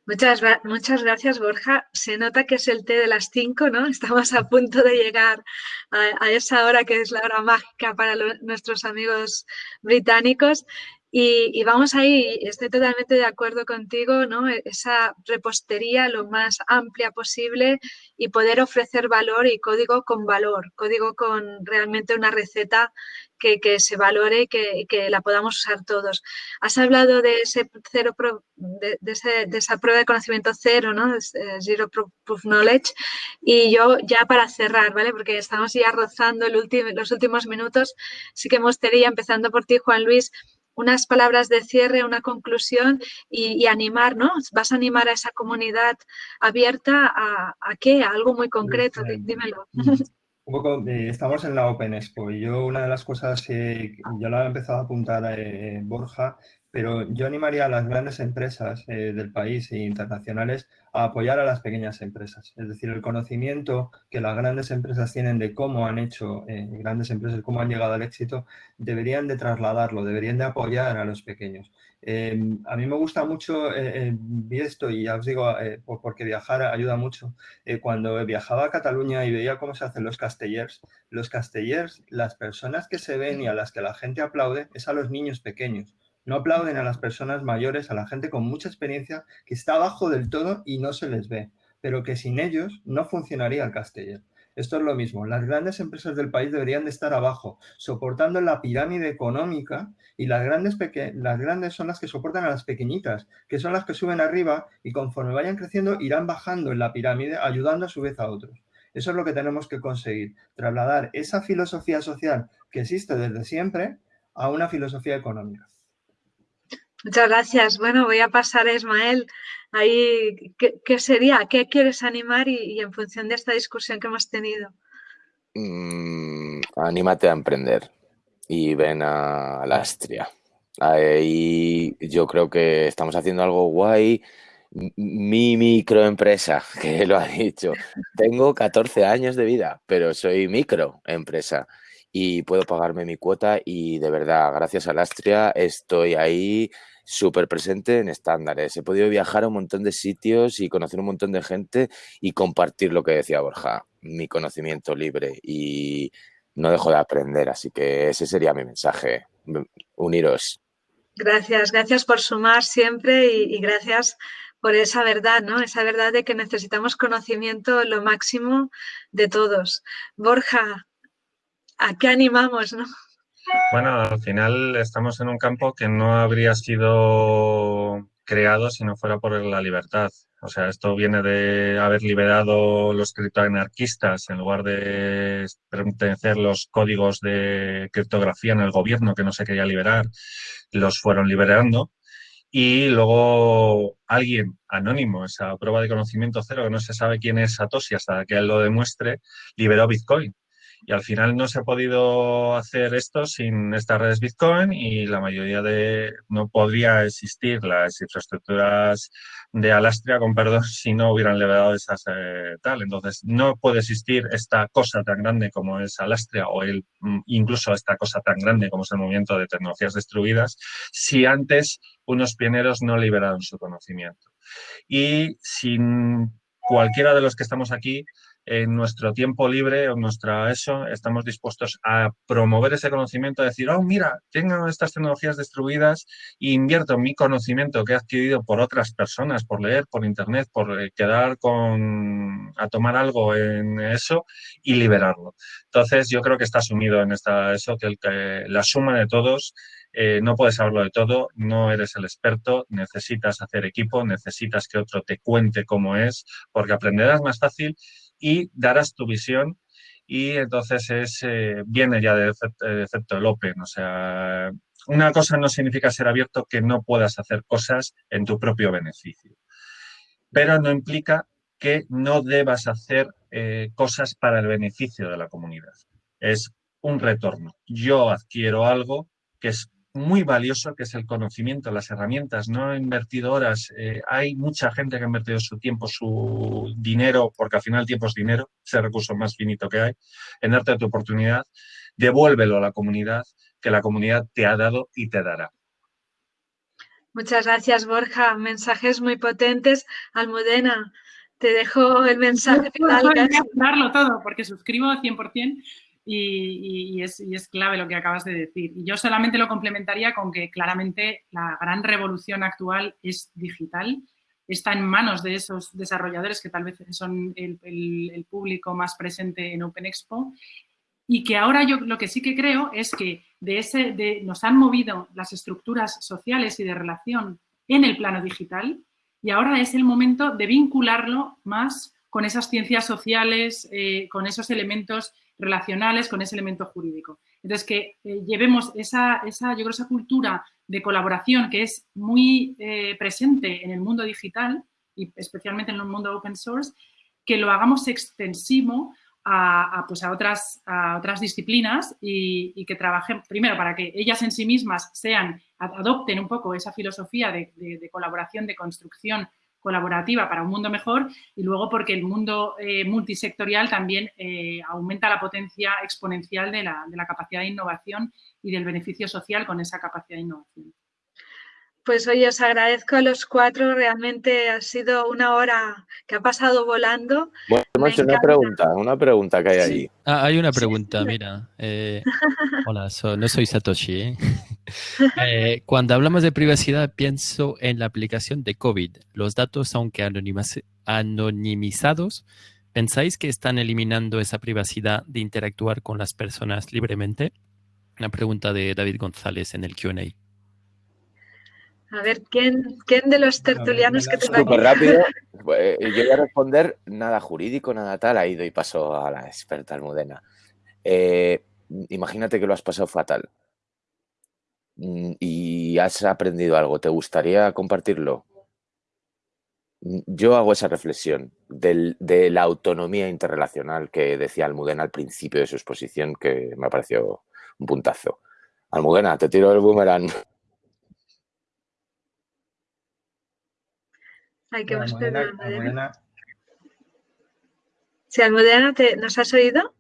Muchas, muchas gracias, Borja. Se nota que es el té de las 5, ¿no? Estamos a punto de llegar a, esa hora que es la hora mágica para nuestros amigos británicos. Y, y, vamos ahí, estoy totalmente de acuerdo contigo, ¿no? E, esa repostería lo más amplia posible y poder ofrecer valor y código con valor, código con realmente una receta que, se valore y que, la podamos usar todos. Has hablado de ese cero de, esa prueba de conocimiento cero, ¿no? Eh, zero Proof Knowledge. Y yo ya para cerrar, ¿vale? Porque estamos ya rozando el los últimos minutos, sí que me gustaría, empezando por ti, Juan Luis, unas palabras de cierre, una conclusión y, animar, ¿no? Vas a animar a esa comunidad abierta a, a qué, a algo muy concreto, dímelo. Un poco, eh, estamos en la Open Expo y yo una de las cosas, que ya lo ha empezado a apuntar eh, Borja, pero yo animaría a las grandes empresas eh, del país e internacionales a apoyar a las pequeñas empresas. Es decir, el conocimiento que las grandes empresas tienen de cómo han hecho, grandes empresas, cómo han llegado al éxito, deberían de trasladarlo, deberían de apoyar a los pequeños. Em, a mí me gusta mucho eh, esto y ya os digo, eh, porque viajar ayuda mucho. Eh, cuando viajaba a Cataluña y veía cómo se hacen los castellers, los castellers, las personas que se ven y a las que la gente aplaude es a los niños pequeños. No aplauden a las personas mayores, a la gente con mucha experiencia que está abajo del todo y no se les ve, pero que sin ellos no funcionaría el casteller. Esto es lo mismo. Las grandes empresas del país deberían de estar abajo, soportando la pirámide económica y las grandes, las grandes son las que soportan a las pequeñitas, que son las que suben arriba y conforme vayan creciendo irán bajando en la pirámide, ayudando a su vez a otros. Eso es lo que tenemos que conseguir, trasladar esa filosofía social que existe desde siempre a una filosofía económica. Muchas gracias. Bueno, voy a pasar a Ismael. Ahí, ¿qué, sería? ¿Qué quieres animar y, en función de esta discusión que hemos tenido? Mm, anímate a emprender y ven a la Astria. Ahí yo creo que estamos haciendo algo guay. Mi microempresa, que lo ha dicho. Tengo 14 años de vida, pero soy microempresa y puedo pagarme mi cuota y de verdad, gracias a la Astria estoy ahí súper presente en estándares. He podido viajar a un montón de sitios y conocer un montón de gente y compartir lo que decía Borja, mi conocimiento libre y no dejo de aprender. Así que ese sería mi mensaje, uniros. Gracias, gracias por sumar siempre y, gracias por esa verdad, ¿no? Esa verdad de que necesitamos conocimiento lo máximo de todos. Borja, ¿a qué animamos, no? Bueno, al final estamos en un campo que no habría sido creado si no fuera por la libertad. O sea, esto viene de haber liberado los criptoanarquistas en lugar de pertenecer los códigos de criptografía en el gobierno que no se quería liberar, los fueron liberando. Y luego alguien anónimo, esa prueba de conocimiento cero, que no se sabe quién es Satoshi hasta que él lo demuestre, liberó Bitcoin. Y al final no se ha podido hacer esto sin estas redes Bitcoin y la mayoría de, no podría existir las infraestructuras de Alastria, con perdón, si no hubieran liberado esas eh, tal. Entonces, no puede existir esta cosa tan grande como es Alastria o el, mm, incluso esta cosa tan grande como es el movimiento de tecnologías destruidas si antes unos pioneros no liberaron su conocimiento. Y sin cualquiera de los que estamos aquí, en nuestro tiempo libre o nuestra eso, estamos dispuestos a promover ese conocimiento, a decir, oh, mira, tengo estas tecnologías distribuidas e invierto mi conocimiento que he adquirido por otras personas, por leer, por internet, por eh, quedar con, a tomar algo en eso y liberarlo. Entonces, yo creo que está asumido en esta, eso, que, el, la suma de todos eh, no puedes saberlo de todo, no eres el experto, necesitas hacer equipo, necesitas que otro te cuente cómo es, porque aprenderás más fácil y darás tu visión y entonces es, eh, viene ya de efecto el Open. Sea, una cosa no significa ser abierto que no puedas hacer cosas en tu propio beneficio, pero no implica que no debas hacer eh, cosas para el beneficio de la comunidad. Es un retorno. Yo adquiero algo que es muy valioso que es el conocimiento, las herramientas. No he invertido horas. Eh, hay mucha gente que ha invertido su tiempo, su dinero, porque al final el tiempo es dinero, es el recurso más finito que hay, en darte tu oportunidad. Devuélvelo a la comunidad, que la comunidad te ha dado y te dará. Muchas gracias, Borja. Mensajes muy potentes. Almudena, te dejo el mensaje final. darlo todo, porque suscribo 100% y, es, clave lo que acabas de decir. Y yo solamente lo complementaría con que claramente la gran revolución actual es digital, está en manos de esos desarrolladores que tal vez son el, público más presente en Open Expo y que ahora yo lo que sí que creo es que de ese, de, nos han movido las estructuras sociales y de relación en el plano digital y ahora es el momento de vincularlo más con esas ciencias sociales, eh, con esos elementos relacionales con ese elemento jurídico. Entonces, que eh, llevemos esa, esa, yo creo, esa cultura de colaboración que es muy eh, presente en el mundo digital y especialmente en el mundo open source, que lo hagamos extensivo a, pues a, otras, a otras disciplinas y, que trabajen, primero, para que ellas en sí mismas sean, adopten un poco esa filosofía de colaboración, de construcción colaborativa para un mundo mejor y luego porque el mundo eh, multisectorial también eh, aumenta la potencia exponencial de la, de la capacidad de innovación y del beneficio social con esa capacidad de innovación. Pues hoy os agradezco a los cuatro, realmente ha sido una hora que ha pasado volando. Bueno, una pregunta, una pregunta que hay ahí. Ah, hay una pregunta, mira. Eh, hola, no soy Satoshi. ¿Eh? Eh, cuando hablamos de privacidad, pienso en la aplicación de COVID. Los datos, aunque anonimizados, ¿pensáis que están eliminando esa privacidad de interactuar con las personas libremente? Una pregunta de David González en el QA. A ver, ¿quién, quién de los tertulianos que tengo Súper rápido. Pues, yo voy a responder nada jurídico, nada tal. Ahí doy paso a la experta Almudena. Eh, imagínate que lo has pasado fatal y has aprendido algo. ¿Te gustaría compartirlo? Mm, yo hago esa reflexión de la autonomía interrelacional que decía Almudena al principio de su exposición, que me pareció un puntazo. Almudena, te tiro el boomerang. Hay que esperar Almudena. Sí, Almudena, ¿nos has oído?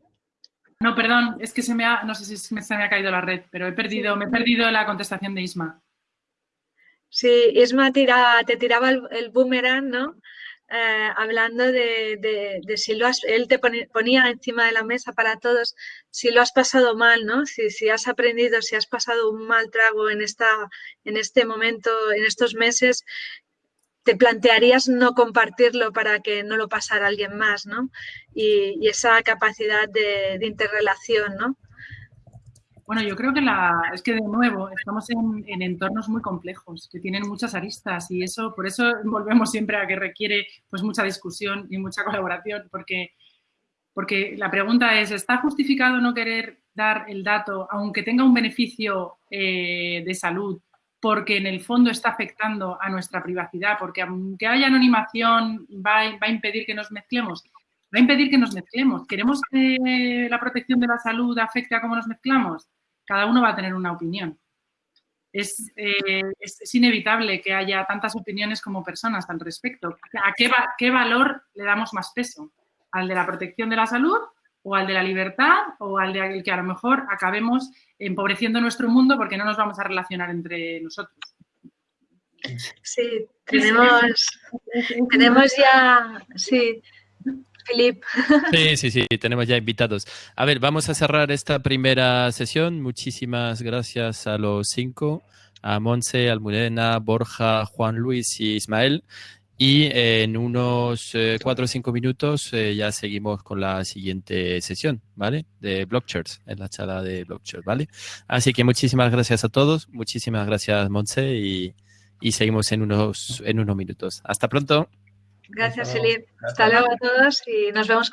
No, perdón, es que se me ha, no sé si se me ha caído la red, pero he perdido, me he perdido la contestación de Isma. Sí, Isma te tiraba el, boomerang, ¿no? Eh, hablando de, si lo has, él te ponía encima de la mesa para todos, si lo has pasado mal, ¿no? Si, si has aprendido, si has pasado un mal trago en, esta, en este momento, en estos meses, te plantearías no compartirlo para que no lo pasara alguien más, ¿no? Y, esa capacidad de, interrelación, ¿no? Bueno, yo creo que la, es que de nuevo estamos en, entornos muy complejos que tienen muchas aristas y eso, por eso volvemos siempre a que requiere pues mucha discusión y mucha colaboración porque, porque la pregunta es, ¿está justificado no querer dar el dato aunque tenga un beneficio eh, de salud porque en el fondo está afectando a nuestra privacidad, porque aunque haya anonimación va, a impedir que nos mezclemos. Va a impedir que nos mezclemos. ¿Queremos que la protección de la salud afecte a cómo nos mezclamos? Cada uno va a tener una opinión. Es, eh, inevitable que haya tantas opiniones como personas al respecto. ¿A qué, qué valor le damos más peso? ¿Al de la protección de la salud o al de la libertad o al de que a lo mejor acabemos empobreciendo nuestro mundo porque no nos vamos a relacionar entre nosotros. Sí, tenemos, tenemos ya, sí, Filip. Sí, sí, sí, tenemos ya invitados. A ver, vamos a cerrar esta primera sesión. Muchísimas gracias a los cinco, a Monse, Almudena, Borja, Juan Luis y Ismael. Y en unos eh, cuatro o cinco minutos eh, ya seguimos con la siguiente sesión, ¿vale? De Blockchairs, en la charla de Blockchairs, ¿vale? Así que muchísimas gracias a todos, muchísimas gracias Monse y, y seguimos en unos, en unos minutos. Hasta pronto. Gracias, Elif. Hasta luego a todos y nos vemos.